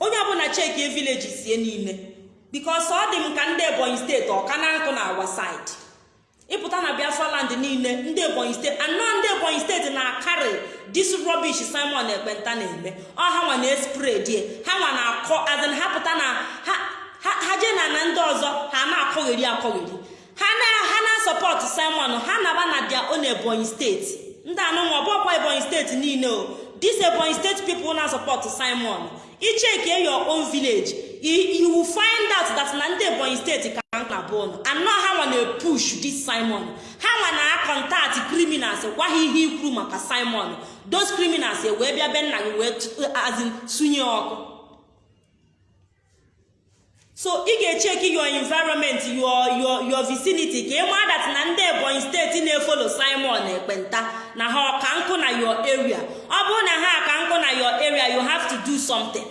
onye ọbụla cheki vileji sie niile because ọ dị m ka ndị ebonyi steeti ọka na nkụ na awa side ịpụta na biafra land niile ndị ebonyi steeti anọ ndị ebonyi steeti na-akarị dis rubbish simon ekpenta na-eme. Ọ ha nwa na-espredie ha nwa na-akọ azin ha pụta na ha jee na ndị ọzọ ha na-akọgheri akọgheri. Ha na-asọpọtụ simon ha naba na dia on ebonyi steeti ndị anụnwa ọbụkwa ebonyi steeti niile o. Dis ebonyi steeti people na-asọpọtụ simon. Icheke your own village. You will find out that na ndị ebonyi steeti ka na bụnụ anọ ha nwa na-epush dis simon. Ha nwa na-akọntaktị criminals gwa ha ihe ikwu maka simon. Those criminals wee bịa be nna gị wee sunye ọkụ. So ị ga-echeki your environment your your your vicinity ka ị maa dat na ndị ebonyi steeti na-efolo simon ekpenta na ha ọka nkụ na your area. Ọ bụrụ na ha aka nkụ na your area you have to do something.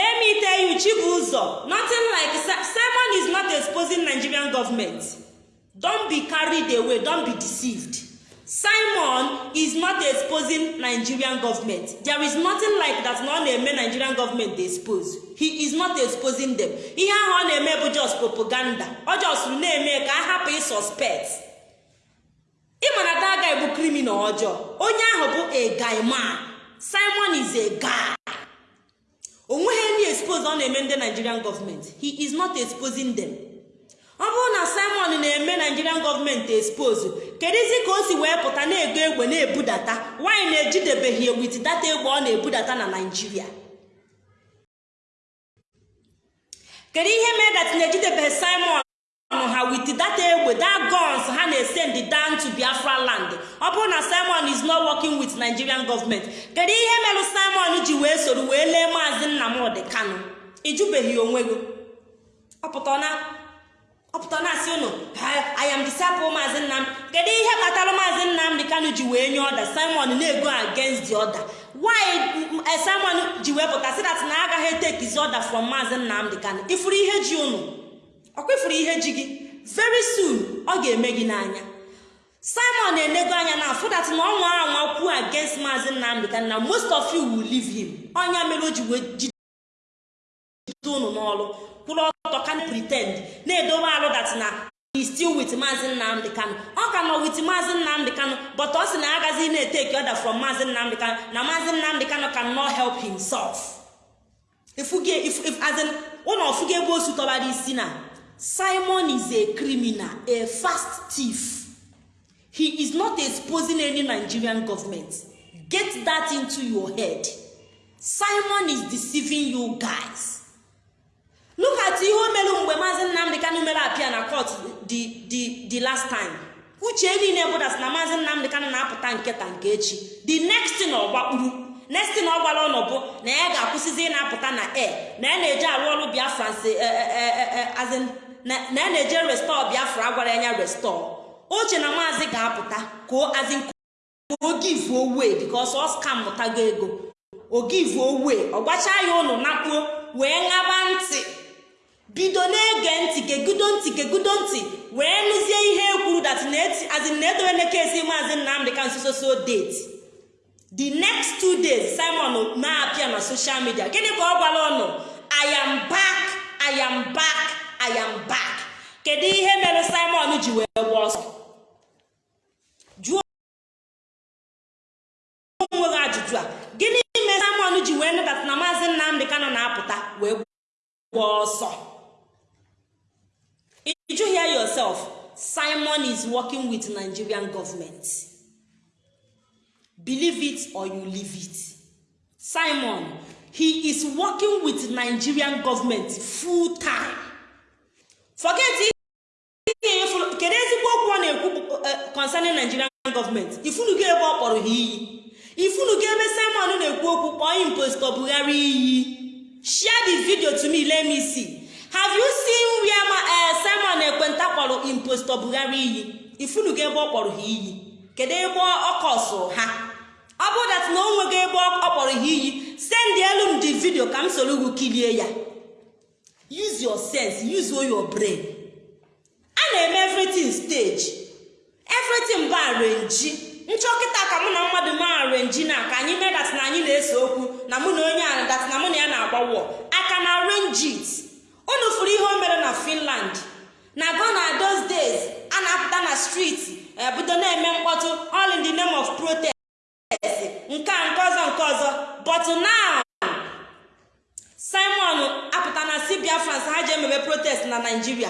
Let me tell you chibuzo nothing like simon is not exposing nigerian government. Don be carried away don be deceived. Simon is not exposing nigerian government. There is nothing like that na ọ na-eme nigerian government dey expose. He is not exposing them. Ihe ahụ ọ na-eme bụ just propaganda. Ọ just na-eme ka a hapụ ịsuspect ịma na that guy bụ criminal ọjọọ. Onye ahụ bụ a guy man. Simon is a guy. O nweghị ndị expose ọ na-eme ndị nigerian gọọmenti he is not exposing them. Ọ bụrụ na simon na-eme nigerian gọọmenti expose kedụzi ka o si wee pụta na-ego egbe na-ebudata? Nwanyị na-ejidebeghị wit data egbe ọ na-ebudata na naijiria kedu ihe mere dat na-ejidebeghị simon? Ha with that egbe that guns ha na-esend down to biafra land. Ọ bụrụ na simon is not working with nigerian government kedu ihe mere simon ji wee soro wee lee maazị nnamdị kano ịjụbeghị onwe gị. Ọpụta na-asị ụnụ I am disciple maazị nnam kedu ihe kpatara maazị nnamdị kano ji wee nye ọda simon na-ego against the order. Why simon ji wee pụta si na agaghị etekizi ọda from maazị nnamdị kano ifuru ihe ji ụnụ ọkwa ifuru ihe ji gị. Very soon ọ ga-eme gị n'anya. Simon na-enego anya na afụ that na ọnwa anwa kwuo against maazị nnamdị na most of you will leave him. Ọnya mere o ji wee jide ụnụ n'ọrụ kwụrụ ọtọ ka pretend na-edobe alụ dat na still with maazị nnamdị kano ọ ka nọ with maazị nnamdị kano but ọ sị na agaghị na-eteki ọda from maazị nnamdị kano na maazị nnamdị kano can not help himself. Ụlọ ọfụgo ebe osu tọbara isi na. Simon is a criminal a fast thief. He is not exposing any nigerian government. Get that into your head. Simon is deceiving you guys. Look at ihe o mere mgbe maazị nnamdị kanụ mere apịa na court the the last time. Uche niile bụdas na maazị nnamdị kanụ na-apụta nketa nke echi. The next thing ọ gbakpuru thing ọ gwara bụ na ya ga-akwụsịzi na-apụta na air na ya na-eje arụ ọrụ biafra na ya na-eje restọ biafra agwara ya restọ oche na maazị ga-apụta ka azin ka o give away because ọ scam mụtago ego. O give away. Ọ gbacha ya ụnụ nakpuo wee ṅaba ntị. Bido na-ege ntị gegudo ntị gegudo ntị. Wee nụzie ihe ekwuru dat azin na-edowe nekesi maazị nnamdị ka nsososo date. The next two days simon na-apịa na social media. Gịnị ka ọ gwara ụnụ? I am back i am back. I am back kedu ihe mere simon ji wee gba ọsọ jụọ onwe ajụjụ a gịnị mere simon ji wee nụdata na maazị nnamdị kano na-apụta wee gba ọsọ Did you hear yourself? Simon is working with Nigerian government. Believe it or you leave it. Simon, he is working with Nigerian government full time. Forget kedu ezigbo okwu ọ na-ekwu concerning Nigerian government? Ifunugo ebe ọ kpọrọ ha iyi. Ifunugo ebe Simon na-ekwu okwu kpọọ impostor Buhari iyi. Share the video to me let me see. have you seen where ma simon ekwenta kpọrọ impostor buhari iyi? Ifunugo ebe ọ kpọrọ ha iyi. Kedu ebe ọ kọsụrụ ha? Ọ bụrụ dat na o nwego ebe ọ kpọrọ ha iyi. Send elu m the video ka m soro ugwu kilie ya. Use your sense use your brain. A na-eme everything stage. Everything bụ arenji nchọkịta ka mụ na mmadụ mee arenji na ka anyị mee dat na anyị na-ese okwu na mụ na onye a dat na mụ na ya na-agba wọ aka na arrange it. Unu fụrụ ihe o mere na finland. Na gona those days a na-apụta na streeti ebido na-eme mkpọtụ all in the name of protest. Nke a nke ọzọ nke ọzọ. But now simon na si biafrans ha ji emebe protest na nigeria.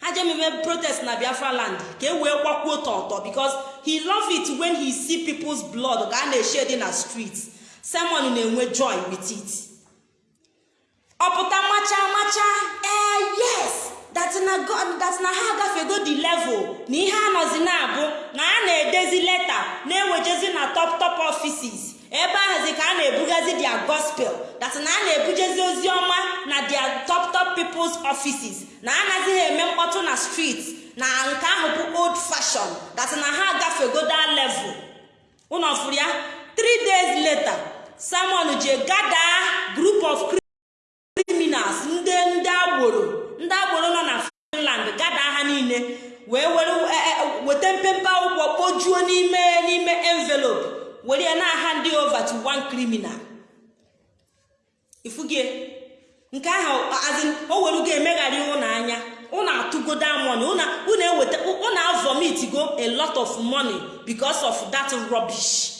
Ha ji emebe protest na biafra land. Ka e wee gbakwuo tọtọ because he love it when he see people's blood ka a na-eshedi na street simon na-enwe joy with it. Ọpụta macha macha? Ee yes. Na god that na ha agafego the level. Na ihe anọzi na-abụ na a na-edezi leta na-ewejezi na top top offices. Ebe ahụzi ka a na-ebugazi their gospel. That na a na-ebujezi ozi ọma na their top top people's offices. Na anazighị eme mkpọtụ na street na nke ahụ bụ old fashion. That na ha agafego that level. Ụnọ fụrụ ya? Three days later simon je gada group of criminals ndị ndị agboro ndị agboro nọ na finland gada ha niile wee were weta mpempe akwụkwọ kpojuo n'ime n'ime envelope. Were ya na-aha ndị over to one criminal. Ifugie nke ahụ o were ga emegharị ụnụ anya ụnụ atụgodo amoni ụnụ eweta ụnụ avomitigo a lot of money because of that rubbish.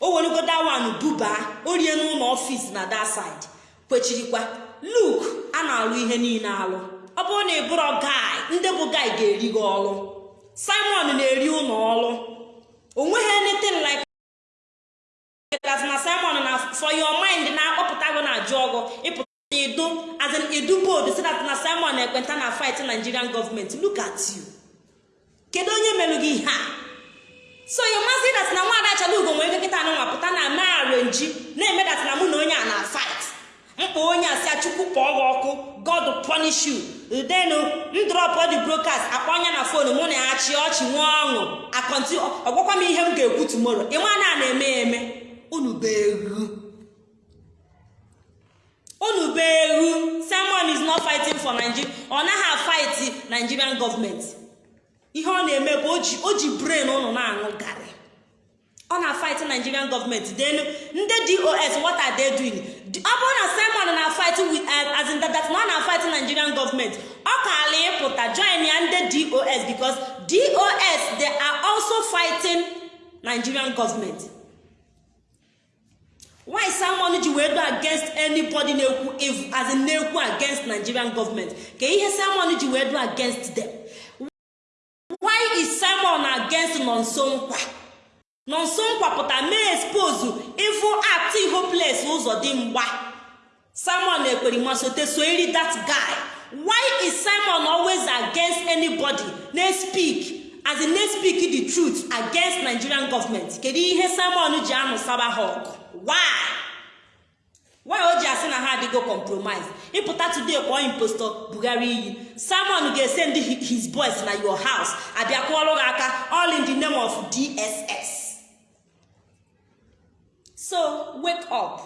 O weregoda one buba orie n'ụlọ ọfis na that side kwechirikwa luk a na-alụ ihe niile alụ. Ọ bụrụ na ị bụrụ gai ndị bụ gai ga-eri gị ọrụ simon na-eri ụlọ ọrụ o nweghị anything like that na simon na for your mind na-akpọpụta gị na ajụ ọgụ ịpụta idu as in idu bold si that na simon ekwenta na fight nigerian government. Look at you. Kedu onye melụ gị ihe a? So you must see that na nwaada chalugo nwere ike kịta anụnwa pụta na ma arenji na-eme that na mụ na onye a na fight. Mkpa onye a si achukwu kpọọ gị ọkụ god punish you. Denu ndrọpụ the brokers akpọ onye na fonu mụ na ya chị ọchị nwe ọṅụ. Akọnti ọgwakwa m ihe m ga-ekwu tumoro ịma na na-eme eme unu beru unu beru simon is not fighting for nigeria. Ọ naghị fight nigerian government. Ihe ọ na-eme bụ o ji brain ụnụ na-aṅụ garị. Ọ na fight nigerian government. Then ndị dos what are ọ bụrụ na simon na fight with as in that na ọ na fight nigerian government ọ kaala ịpụta join ya ndị dos because dos they are also fighting nigerian government. Why simon ji wee do against anybody na-ekwu as in na-ekwu against nigerian government? Ka ihe simon ji wee do against them? Why is simon against nonso nkwa nkwapụta mee expose evil act hopeless ụzọ dị mgba. Simon ekperima-sote soeri that guy. Why is simon always against anybody? Na speak as in na speak the truth against nigerian government. Kedu ihe simon ji anụ saba why? O ji asị na ha adịgo compromise? Ịpụta today kpọọ impostor bugharị iyi. Simon ga-esend his boys na your house abịa kụọrụ gị aka all in the name of dss so wake up.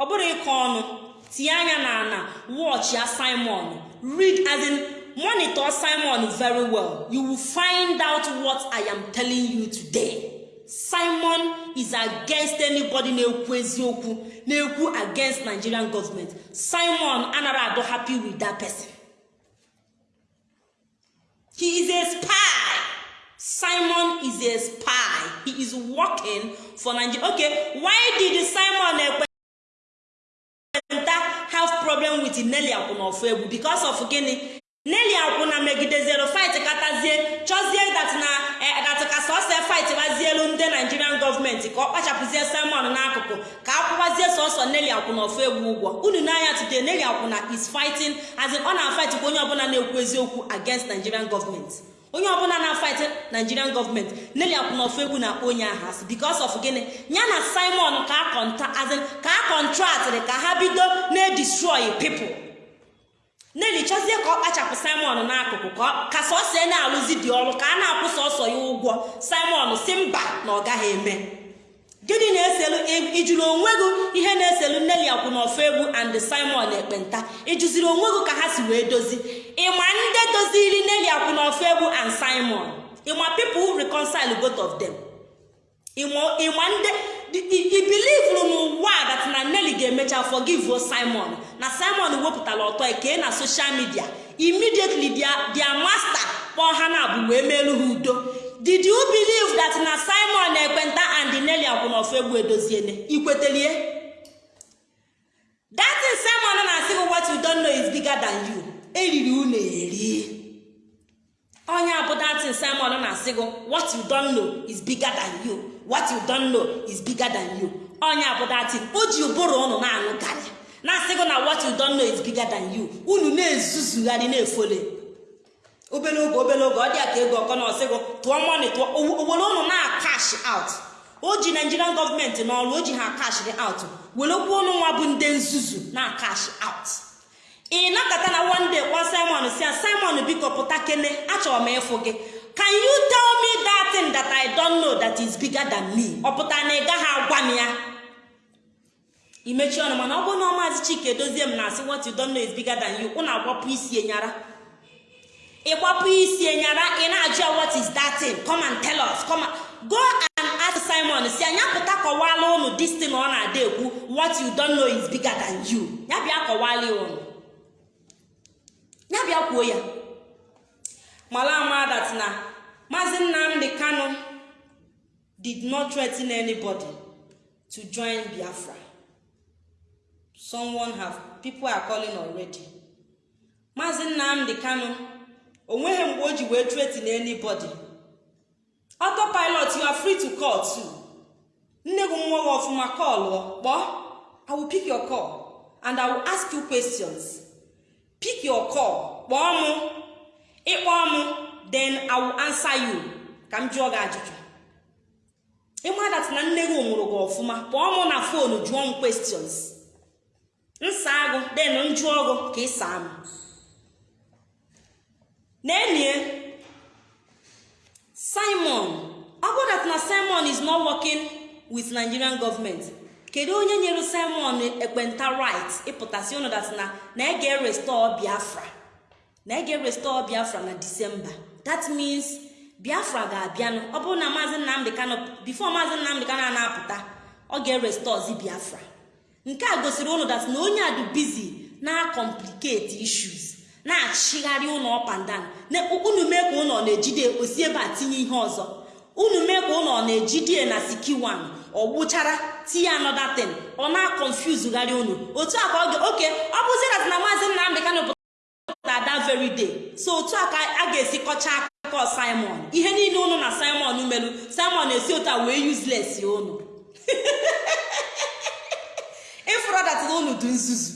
Ọ bụrụ ịkọ ọnụ tinye anya na ana watch ya simon. Read as in monitor simon very well. You will find out what i am telling you today. Simon is against anybody na-ekwu eziokwu na-ekwu against nigerian government. Simon anara ado happy with that person. He is a spy. Simon is a spy. He is working for nigeria. Okay why did simon ekwenta have problem with nelly akwụna egwu because of gịnị nelly akwụna megidezero fight katazie chọzie dat na dat ka sọsọ fight gbazielu ndị nigerian gọọmenti ka ọ kpachapụzie simon n'akụkụ ka akwụkwazie sọsọ nelly akwụna ofu egwu ụgwọ. Unu n'anya today nelly akwụna is fighting as in ọ ka onye ọbụla na-ekwu eziokwu against nigerian gọọmenti onye ọbụla na-fight nigerian gọọmenti nelly akwụna ofu egwu na onye ahụ asị. Because of gịnị? Ya na simon ka a kọntraktịrị ka ha bido na-edestroy people. Nelly chọzie ka ọ kpachapụ simon n'akụkụ ka sọsọ na-alụzi dị ọrụ ka a na-akwụ sọsọ ya ụgwọ. Simon si mba na ọ gaghị eme. Gịnị na-eselu? Ijuru onwe gị ihe na-eselu Nelly akwụnofu egwu and simon ekpenta? Ijuziri onwe gị ka ha si wee dozi? Ịma ndị doziri Nelly akwụnofu egwu and simon? Ịma people reconcile both of them? Ịma ndị i believe n'ụwa that na Nelly ga-emecha forgive simon. Na simon wepụtara ọtọ eke na social media. Immediately their master kpọọ ha na abụ wee meelu ha udo. Did you believe that na simon ekpenta and Nelly akwụnofu egwu edoziene? Ikwetelie that simon na-asị gị what you don't know is bigger than you. Eriri unu eri. Onye abụ datin simon na-asị gị what you don't know is bigger than you. What you don't know is bigger than you. Onye abụ datin o ji ụbụrụ ụnụ na-aṅụ garị. Na-asị gị na what you don't know is bigger than you. Unu na-ezuzugharị na-efole. Obere oge obere oge ọ dị ka ego ọkọ na ọsịgụ tụọ mọni tụọ. Owere ụnụ na-akash out. O ji nigerian gọọmenti n'ọrụ o ji ha kashiri out. Werekwa ụnụ nwa bụ ndị nzuzu na-akash out. Ị nakọta na one day kpọọ simon si simon biko pụta kene achọrọ m ịfụ gị. Can you tell me that thing that i don't know that is bigger than me? Ọ pụta na ị gaghị agwa m ya. Imechi ọnụ mana ọ bụrụ na ọmazi chike dozie m na-asị what you don't know is bigger than you ụnụ agbapụ isi enyara ịgbapụ isi enyara ị na-ajụ ya what is that thing? Come and tell us come go and ask simon si anya pụta kọwala ụnụ this ọ na-ada ekwu what you don't know is bigger than you. Ya bịa kọwala ụnụ ya bịa kwuo ya. Mala ama that na maazị nnamdi kanu did not threaten anybody to join biafra. Someone have people are calling already. Maazị nnamdi kanu o nweghị mgbe o ji wee threaten anybody. Autopilot you are free to call too. Nne gị nwa gị ọfụma kọlụọ kpọọ. I will pick your call and i will ask you questions. Pick your call. Kpọọ mụ ịkpọọ mụ then i will answer you. Ka m jụọ gị ajụjụ. Ịma dat na nne gị nwụrụ gị ọfụma? Kpọọ mụ na fonu jụọ m questions. Nsa agụ then njụọ gụ ka ị m. N'enie simon. Ọ bụ that na simon is not working with nigerian government. Kedu onye nyere simon ekpenta right ịpụtasị ụnụ na ege restore biafra? Na ege restore biafra na disemba that means biafra ga-abịanụ. Ọ bụrụ na maazị nnamdị kano bifo maazị nnamdị kano na-apụta ọ ga-erestozi biafra. Nke a gosiri ụnụ na onye a dị bizi na complicate issues na-achịgharị ụlọ up and down. Unu mee ka ụlọ na-ejide osi ebe a tinye ihe ọzọ. Unu mee ka ụlọ na-ejide na sikiwan ọ gbụchara tinye another thing. Ọ na-confuse gharị unu. Otu a ka ọ oke ọ bụzi dat na maazị nnamdị kano pụtara that very day. So otu a ka a ga-esi kọcha akụkọ simon. Ihe niile unu na simon melu simon esi otu a wee useless unu. [laughs] Ịfụrụ dat na unu dị nzuzu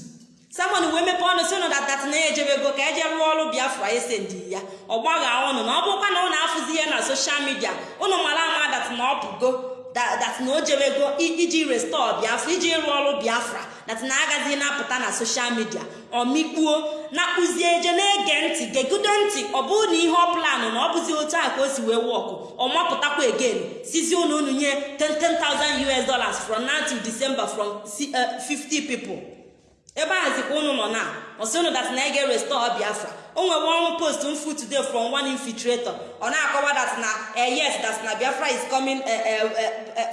simon wee mepee ọnụ si unu datat na ya ejebego ka eje rụọ ọrụ biafra esendi ya. Ọ gbagha ọnụ na ọ bụrụkwa na unu afụzi ihe na soshal midia unu mara ama dat na ọ pụgo dat na o jebego iji restọ biafra iji rụọ ọrụ biafra. Dat na agaghị na-apụta na soshal midia ọmikpuo na-akpụzie eje na-ege ntị gegudo ntị ọ bụrụ na ihe ọ planụ na ọ bụzi otu a ka o si wee wọkụ ọ mapụtakwa again. Sizi unu unu nye 10,000 us dollars from now till december from 50 people. Ebe a zikwa unu nọ na. Ọsị unu dat ege restore biafra. O nwere one post m fu today from one infiltrator. Ọ na-akọwa dat na yes that na biafra is coming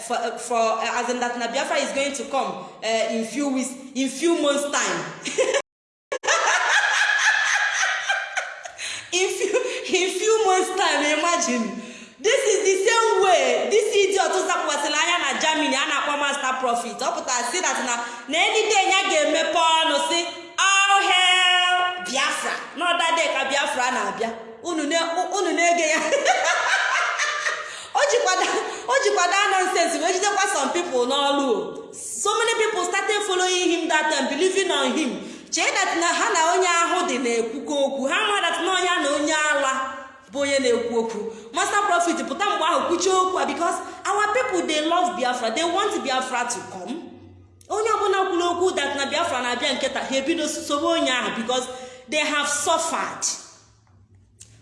for for as in that na biafra is going to come in few weeks in few months time. [laughs] In few in few months time imagine. This is the same way this idiot zapụkwasịrị anya na germany a na-akpọ master profit ọ pụtara si that na na anyday ya ga-emepe ọnụ si all hell. Biafra. N'ọdade ka biafra na-abịa unu na-ege ya. [laughs] O jikwado nonsense wee jidekwa some people n'ọlụ so many people started following him that time believing on him. Chee dat na ha na onye ahụ dị na-ekwukọ okwu. Ha ma dat na onye na onye ala bụ onye na-ekwu okwu. Master profit pụta mgbe ahụ kwuchie okwu a because our people they love biafra. They want biafra to come. Onye ọbụla kwuru okwu dat na biafra na-abịa nketa ha ebido sobe onye ahụ because they have suffered.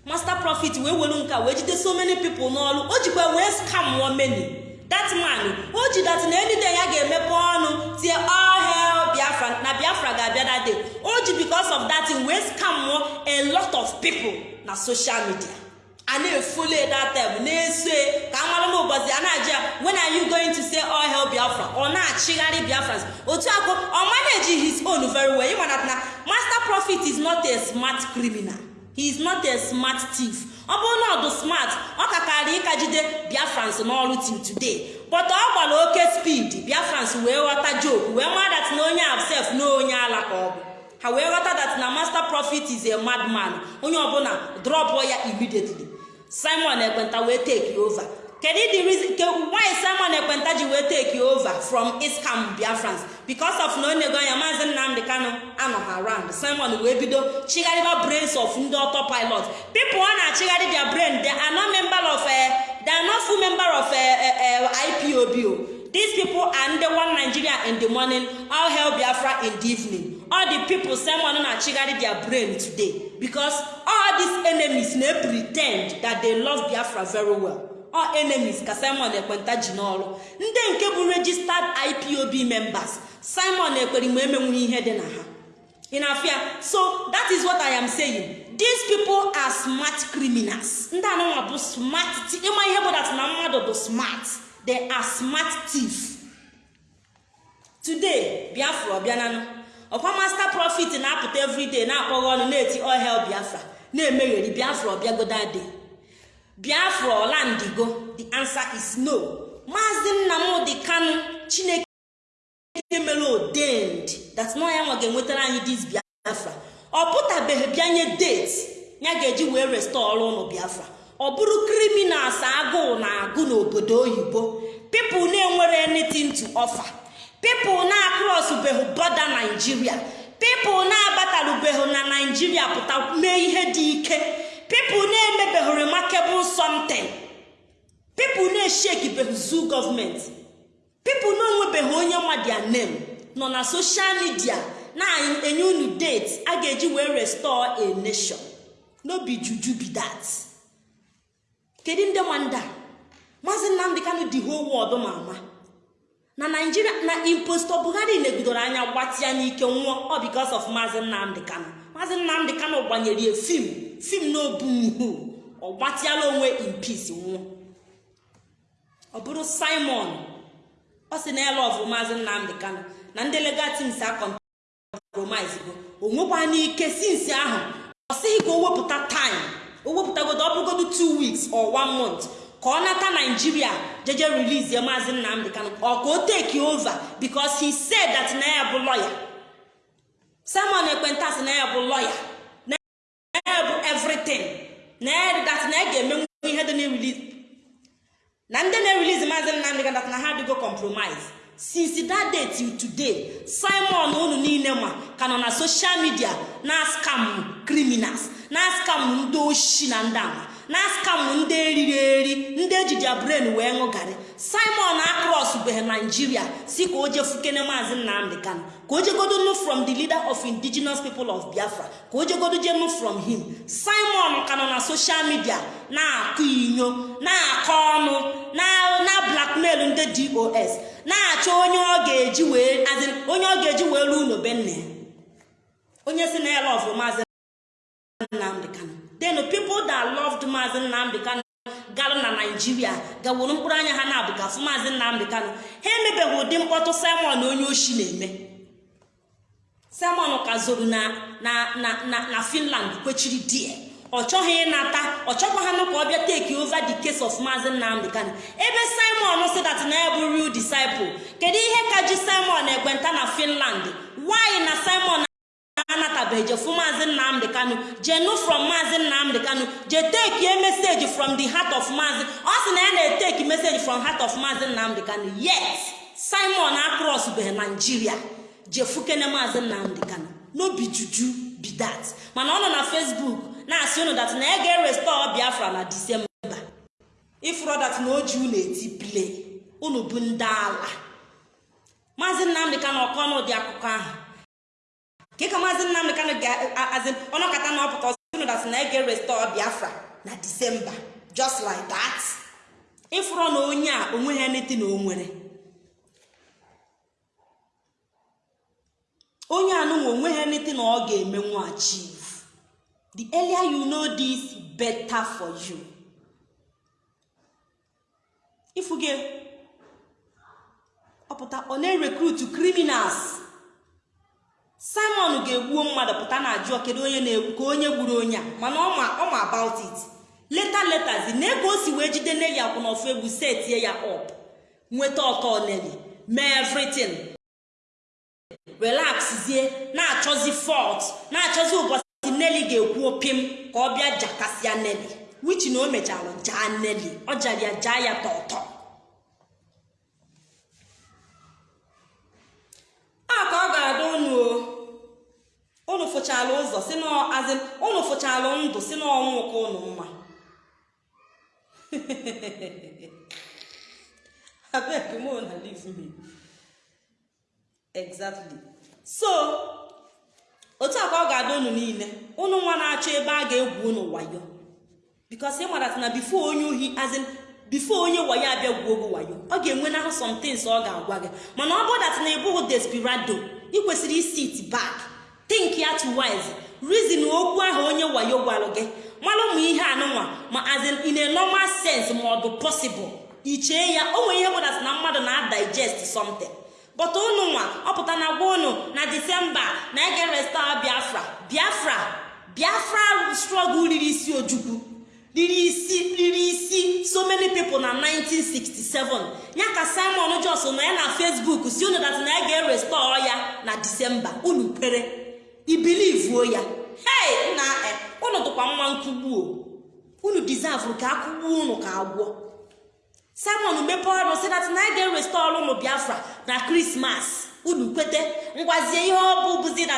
Master profit wee welu nka wee jide so many people n'ọrụ o jikwa wee scam many. That man o ji dat na anyday ya ga-emepe ọnụ tie all hell biafra na biafra ga-abịa that day. O ji because of that wee scam a lot of people na social media. A na-efole that time na-eso ka amara n'ụbọchị a na-aji ya. When are you going to say all hell biafra ọ na-achịgharị biafra. Otu akụ ọ manage his own very well. Ịma na master profit is not a smart criminal. He is not a smart thief. Ọ bụrụ na ọ smart ọ ka karị ịka jide biafrans n'ọrụ till today. But ọ gbara oke speed biafrans wee ghọta joke wee maa dat na onye absef na onye ala ka ọ ha wee ghọta dat na master profit is a madman onye ọbụla drop ya immediately. Simon ekwenta wee take over. Kedu the reason why simon ekwenta ji wee take over from iskam biafrans because of na onye ego anya maazị nnamdị kano anọghị around. Simon wee bido chigharịba brains of ndị autopilot people ọ na-achịgharị their brain they are not member of they are not full member of ipob these people are ndị one nigeria in the morning all hell biafra in the evening. All the people simon na-achịgharị their brain today because all these enemies na pretend that they love biafra very well. All enemies ka simon ekwenta ji n'ọrụ. Ndị nke bụ registered ipob members simon ekweri ma emenwughị ihe dị na ha. Ị na-afịa so that is what i am saying. These people are smart criminals. Ndị anụnwa bụ smart ịma ihe bụ na mmadụ bụ smart. They are smart thief today biafra ọbịananụ ọkwa master profit na-apụta everyday na-akpọghị ọnụ na-eti ohel biafra. Na-emegheri biafra ọbịagodade biafra ọlandigo the answer is no. Maazị nnamdị kanu chineke mere ordained. That ya nwa ga-enwetara anyị dis biafra. Ọ pụtabeghị bịanye date ya ga-eji wee restọrọ ụnụ biafra. Ọ bụrụ criminals agụụ na agụ n'obodo oyibo. Pipụl na-enwere anything to offer. Pipụl na-akrọsụbeghị bọda naijiria pipụl na-abatarubeghị na naijiria pụta mee ihe dị ike. Pipụl na-emebeghị remarkable something. Pipụl na-eshekibeghị zu gọọmenti pipụl na-onwebeghị onye nwadia nem nọ na soshal midia na-enye unu date a ga-eji wee restore a nation. No be juju be that. Kedu ndị nwanda maazị nnamdị kanụ dị whole world ma ama. Na naijiria na impostor buhari negidoro anya gbatịa n'ike nwụọ. Because of maazị nnamdị kanụ maazị nnamdị kanụ gbanyere ya fim fim n'obu nhu ọ gbatịala onwe in peace nwụọ. Ọ bụrụ simon ọ sị na ọvụ maazị nnamdị kanụ na ndị legal teams a compromise go o nwekwa n'ike sinsi ahụ. Ọ sịghị ka o wepụta time. O wepụtagodo ọ bụrụgodo 2 weeks or 1 month. Ka ọ nata naijiria jeje release maazị nnamdị kanụ ọ ka o take over? Because he said that na ya bụ lawyer. Simon ekwenta sị na ya bụ lawyer. Na ya bụ everything. Na that na ga-emenwu ihe dị na-release. Na ndị na-erelease maazị nnamdị kanụ that na ha adịgo compromise. Since that day till today simon unu niile ma ka nọ na social media na scam criminals na scam ndị oshi na ndị ama na scam ndị eriri eri ndị ejiji brain wee ṅụgarị simon across beghị naijiria si ka o jefukene maazị nnamdị kanụ ka o jegodo nu from the leader of indigenous people of biafra ka o jegodo jenu from him. Simon ka nọ na social media na-akụ inyo na-akọ ọnụ na blackmail ndị dos na-achọ onye ọ ga-eji wee onye ọ ga-eji wee ruo unu be nna onye si na ya lọvụ maazị nnamdị kanụ then people that loved maazị nnamdị kanụ galụ na naijiria gawuru mkpụrụ anya ha na-abụ ka afụ maazị nnamdị kanụ ha emebeghị ụdị mkpọtụ simon onye oshi na-eme. Simon ka zoro na na finland kwechiri die. Ọ chọghị ịnata ọ chọkwa ha ka ọ bịa take over the case of maazị nnamdị kanụ ebe simon si that bụ real disciple kedu ihe ka ji simon ekwenta na finland? Why na simon anatabeghị jefu maazị nnamdị kanụ jenu from maazị nnamdị kanụ je tekie meseji from the heart of maazị ọ sị na ya na-eteki meseji from heart of maazị nnamdị kanụ yet simon akrọsbeghị naijiria jefukene maazị nnamdị kanụ n'obi juju. Be that. Mana ọ nọ na facebook na-asị unu dat na ya ga-erestọ biafra na disemba ifuro na o ji eti play unu bụ ndị ala. Maazị nnamdị kanụ ọkọ n'ụdị akụkọ ahụ. Ka maazị nnamdị kanụ ga-azị ọnọkata na ọpụta ọ sị dat na ege restọ biafra na disemba just like that. Ịfụrọ na onye a onwe ha neti na o nwere onye anụnwa onwe ha neti na ọ ga-emenwu achieve the earlier you know this better for you. Ifuge ọpụta ọ na-erekrutu criminals. Simon ga-egbuo mmadụ pụta na ajụọ kedu onye na-egbu? Ka onye gburu onye a. Mana ọ ma about it. Leta letazi na ego o si wee jide nne ya kwụ n'ofu egwu setie ya up. Nweta ọtọ neli mee everything. Relaxzie na-achọzi fort na-achọzi ụbọchị neli ga-ekwu opim ka ọ bịa jakasịa neli wich na o mechara jaa neli ọ jara jaa ya tọtọ a ka unu unu ndụ si n'ọnwụ ka unu mma. [laughs] Abeg mo na leave exactly. So otu a ka ọ ga-adị unu niile unu nwa na-achọ ebe a ga-egwu unu wayo. Bikos ị mara na bifo onye ohi azin bifo onye wayo abịa gwuo ogo wayo ọ ga-enwe n'ahụ somethings ọ ga-agwa gị. Mana ọ bụdat na ịbụghị desperado ị kwesịrị isit back. Think ya twice reason okwu ahụ onye wayo gwara gị. Mara ụmụ ihe anụnwa ma azin in a normal sense ma ọ bụ possible. Ichee ya o nwere ihe bụdat na mmadụ na digest something. But unu nwa ọ pụta na gwa unu na disemba na ege resta biafra. Biafra biafra struggle riri isi ojukwu. Riri isi riri isi so many people na 1967 ya ka simon jos nọ ya na facebook si unu dat na ya ga-erestọ ya na disemba unu kwere. Ibilivuo ya. Hei na unu tụkwa mma nkwugbuo unu deserve ka akwụgbuo unu ka agwọ. Simon mepee ọrụ si na ya ga-erestọ ọrụ ụnụ biafra na krismas unu kwete ngwazie ihe ọ bụ bụzi na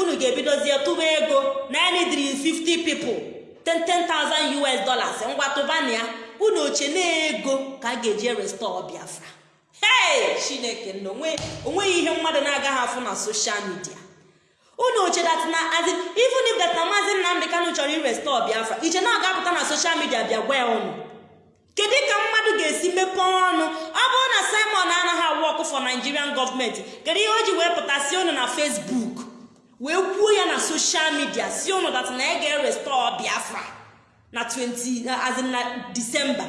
unu ga-ebidozie tụba ego na enidiri 50 people 10,000 us dollars ngwa tụbana ya. Unu oche na-ego ka a ga-eji restọ biafra. Hei chineke nna o nweghị ihe mmadụ na-agaghị afụ na soshal midia unu oche dat na azin even if na nnamdị kanụ chọrọ irestọ biafra iche na ọ ga-apụta na soshal midia bịa gwa ya ụnụ kedu ka mmadụ ga-esi mepee ọnụ? Ọ bụrụ na simon anaghị awụ ọkụ fọ nigerian gọọmenti kedu ihe o ji wee pụtasị ụnụ na facebook wee kwuo ya na soshal midia si ụnụ dat na ya ga-erestọ biafra na 20 azin na disemba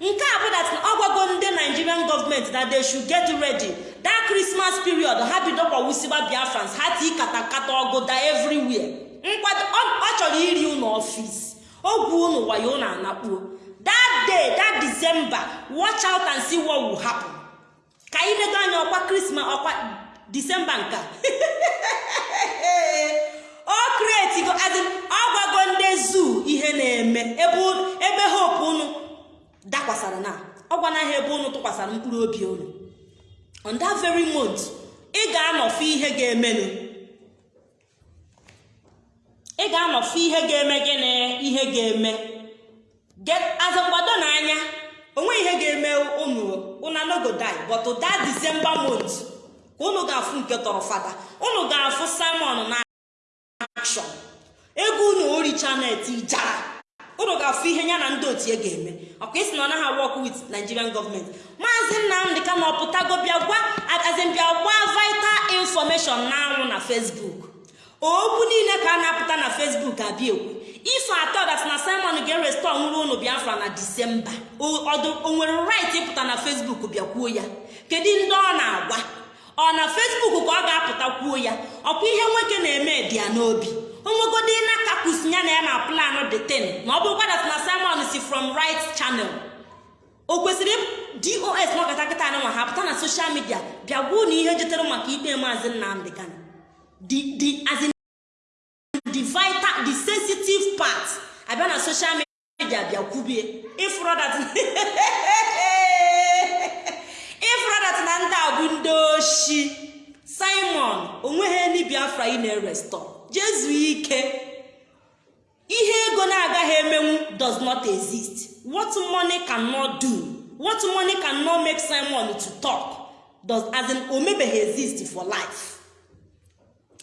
nke a bụ dat ọ gwago ndị nigerian gọọmenti that they should get ready. That christmas period ha bido kwawusiba biafrans ha tii katakata ọgụda everywhere. Nkwado ọ chọrọ iri ụnụ ọfis ogwu ụnụ wayo ụnụ anakpuo. Day that december watch out and see what will happen. Ka anyị nego anya ọkwa krismas ọkwa disemba nka. O kretigo adị ọ gwago ndị zuu ihe na-eme. Ebe hope unu dakwasara na. Ọ gwanaghị ebe unu tụkwasara mkpụrụ obi unu. On that very month ị ga-anọfe ihe ga-emenụ. Ị ga-anọfe ihe ga-eme gịnị? Ihe ga-eme. Azụ mgbado n'anya onwe ihe ga-eme unu anogo die but that december month ka unu ga-afụ nke tọrọ fada. Unu ga-afụ simon na action. Ego unu oricha net ijara unu ga-afụ ihe ya na ndị otu ga-eme. Ọkwa isi na ọ naghị work nigerian gọọmenti maazị nnamdị ka na ọpụtago bịa gwa azịmbịa gwa vital information na anwụ na facebook. Okwu niile ka a na-apụta na facebook abịa ekwu ife atọ dat na simon ga-erestọ nwụrụ unu biafra na disemba o nwere right ịpụta na facebook bịakwuo ya. Kedu ndị ọ na-agwa? Ọ na facebook ka ọ ga-apụta kwuo ya? Ọkwa ihe nwoke na-eme dị ya n'obi? Onwegodi na kapus ya na ya na plan the ten? Na ọ bụrụkwa dat na simon si from right channel. O kwesịrị dos nọkọta kịta na nwa ha pụta na soshal midia bịa gwuo na ihe jetere maka ikpe maazị nnamdị kan the vital the sensitive part. Abịa na soshal midia bịa kwubie ifrodat ifrodat na ndị a bụ ndị oshi simon o nweghị eni biafra ị na-erestọ jezu ike. Ihe ego na-agaghị emenwu does not exist. What money cannot do? What money cannot make simon to talk? Does as in o exist for life.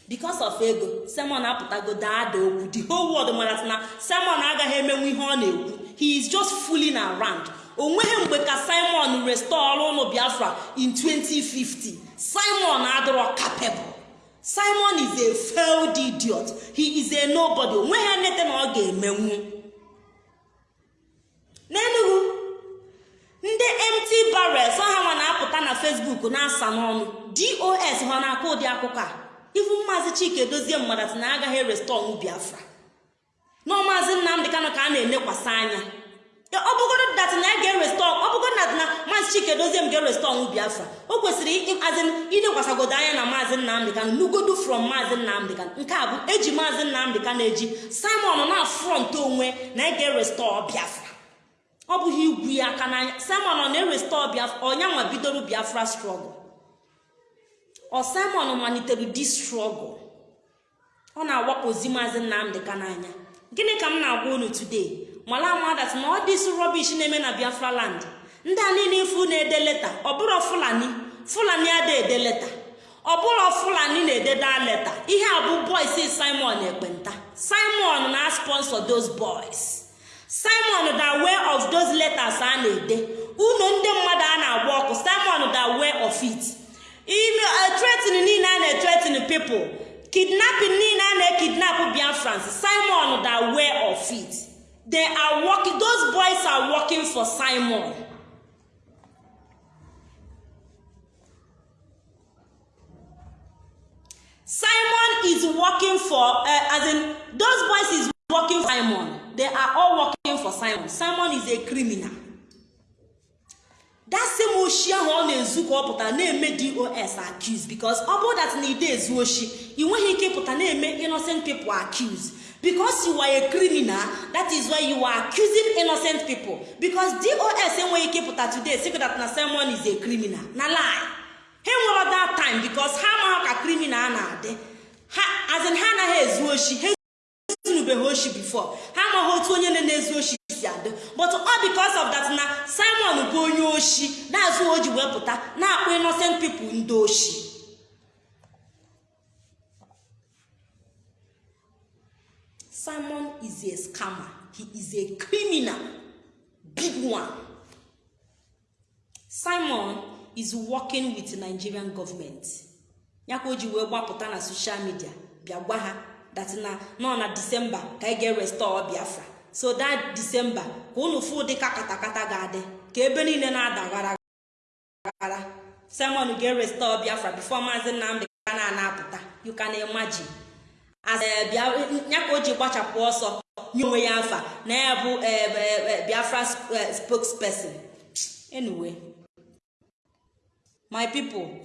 Because of ego simon apụtago daada okwu. The whole world mara na simon agaghị emenwu ihe ọ na-ekwu. He is just fooling around. Onweghị mgbe ka simon restore ụlọ biafra in 2050 simon adịrọ capable. Simon is a failed idiot. He is a nobody. Onweghị nete na ọ ga-emenwu. N'enugu ndị mt barrels ha nwa na-apụta na facebook na-asa n'ọnụ. Dos ha na-akọ ụdị akụkọ a? Ivu maazị chike dozie mmadụ na agaghị restọnụ biafra. Na nnamdị kanụ ka a na-elekwasị anya. Ọ bụgoro dat na ya ga-erestọ ọ na maazị chike dozie m ga-erestọnụ biafra. O kwesịrị azin ilekwasịgodo anya na maazị nnamdị kanụ nugodu from maazị nnamdị kanụ nke a bụ eji maazị nnamdị kanụ eji simon na front onwe na ya ga-erestọ biafra. Ọ bụghị igwu ya aka n'anya. Simon ọ na-erestọ biafra ọnyanwa bidoro biafra strọgụl ọ simon malitere di strọgụl ọ na-awakpozi maazị nnamdị ka n'anya. Gịnị ka m na-agwa unu today? Mala amadat na ọ dịsụ rọbish na-eme na biafra land. Ndị a niile ifu na-ede leta. Ọbụrụ fulani fulani ada ede leta. Ọbụrụ fulani na-ededa leta. Ihe a bụ boys simon ekpenta. Simon na sponsor those boys. Simon da way of those letters a na-ede. Unu ndị mmadụ a na-agba ọkụ. Simon da way of it. Ime niile a na-etretin people. Kidnapping niile a na-ekidnap biafrans. Simon da way of it. They are working those boys are working for simon. Simon is working for uh, as in those boys is working for simon. They are all working for simon. Simon is a criminal. That same oshi ahụ ọ na-ezu ka ọ pụtara na-eme dos accuse because ọ bụrụ that na ide ezu oshi ị nweghị ike ịpụta na-eme innocent people accuse because you are criminal that is why you are accusing innocent people because dos enweghị ike ịpụta today say that na simon is a criminal na lie. Ha enwere that time because ha amaghị ka criminal na-adị. Ha azin ha anaghị ezu oshi ha ezunubeghị oshi before. Ha amaghị otu onye na-ezu oshi si adị. But all because of that na simon bụ onye oshi na-azụ o ji wee pụta na-akpọ innocent people ndị oshi. Simon is a scammer. He is a criminal. Big one. Simon is working with nigerian government. Ya ka o ji wee gbapụta na social media bịa gwa ha that na nọ na disemba ka anyị ga-restore biafra. So that disemba ka unu fụ ụdị ka katakata ga-adị ka ebe niile na-ada gara. Gara simon ga-restore biafra before maazị nnamdị ka na na-apụta. You can imagine. As ya ka o ji gbachapụ ọsọ nye onwe ya afa na ya bụ biafra spokesperson. Anyway. My people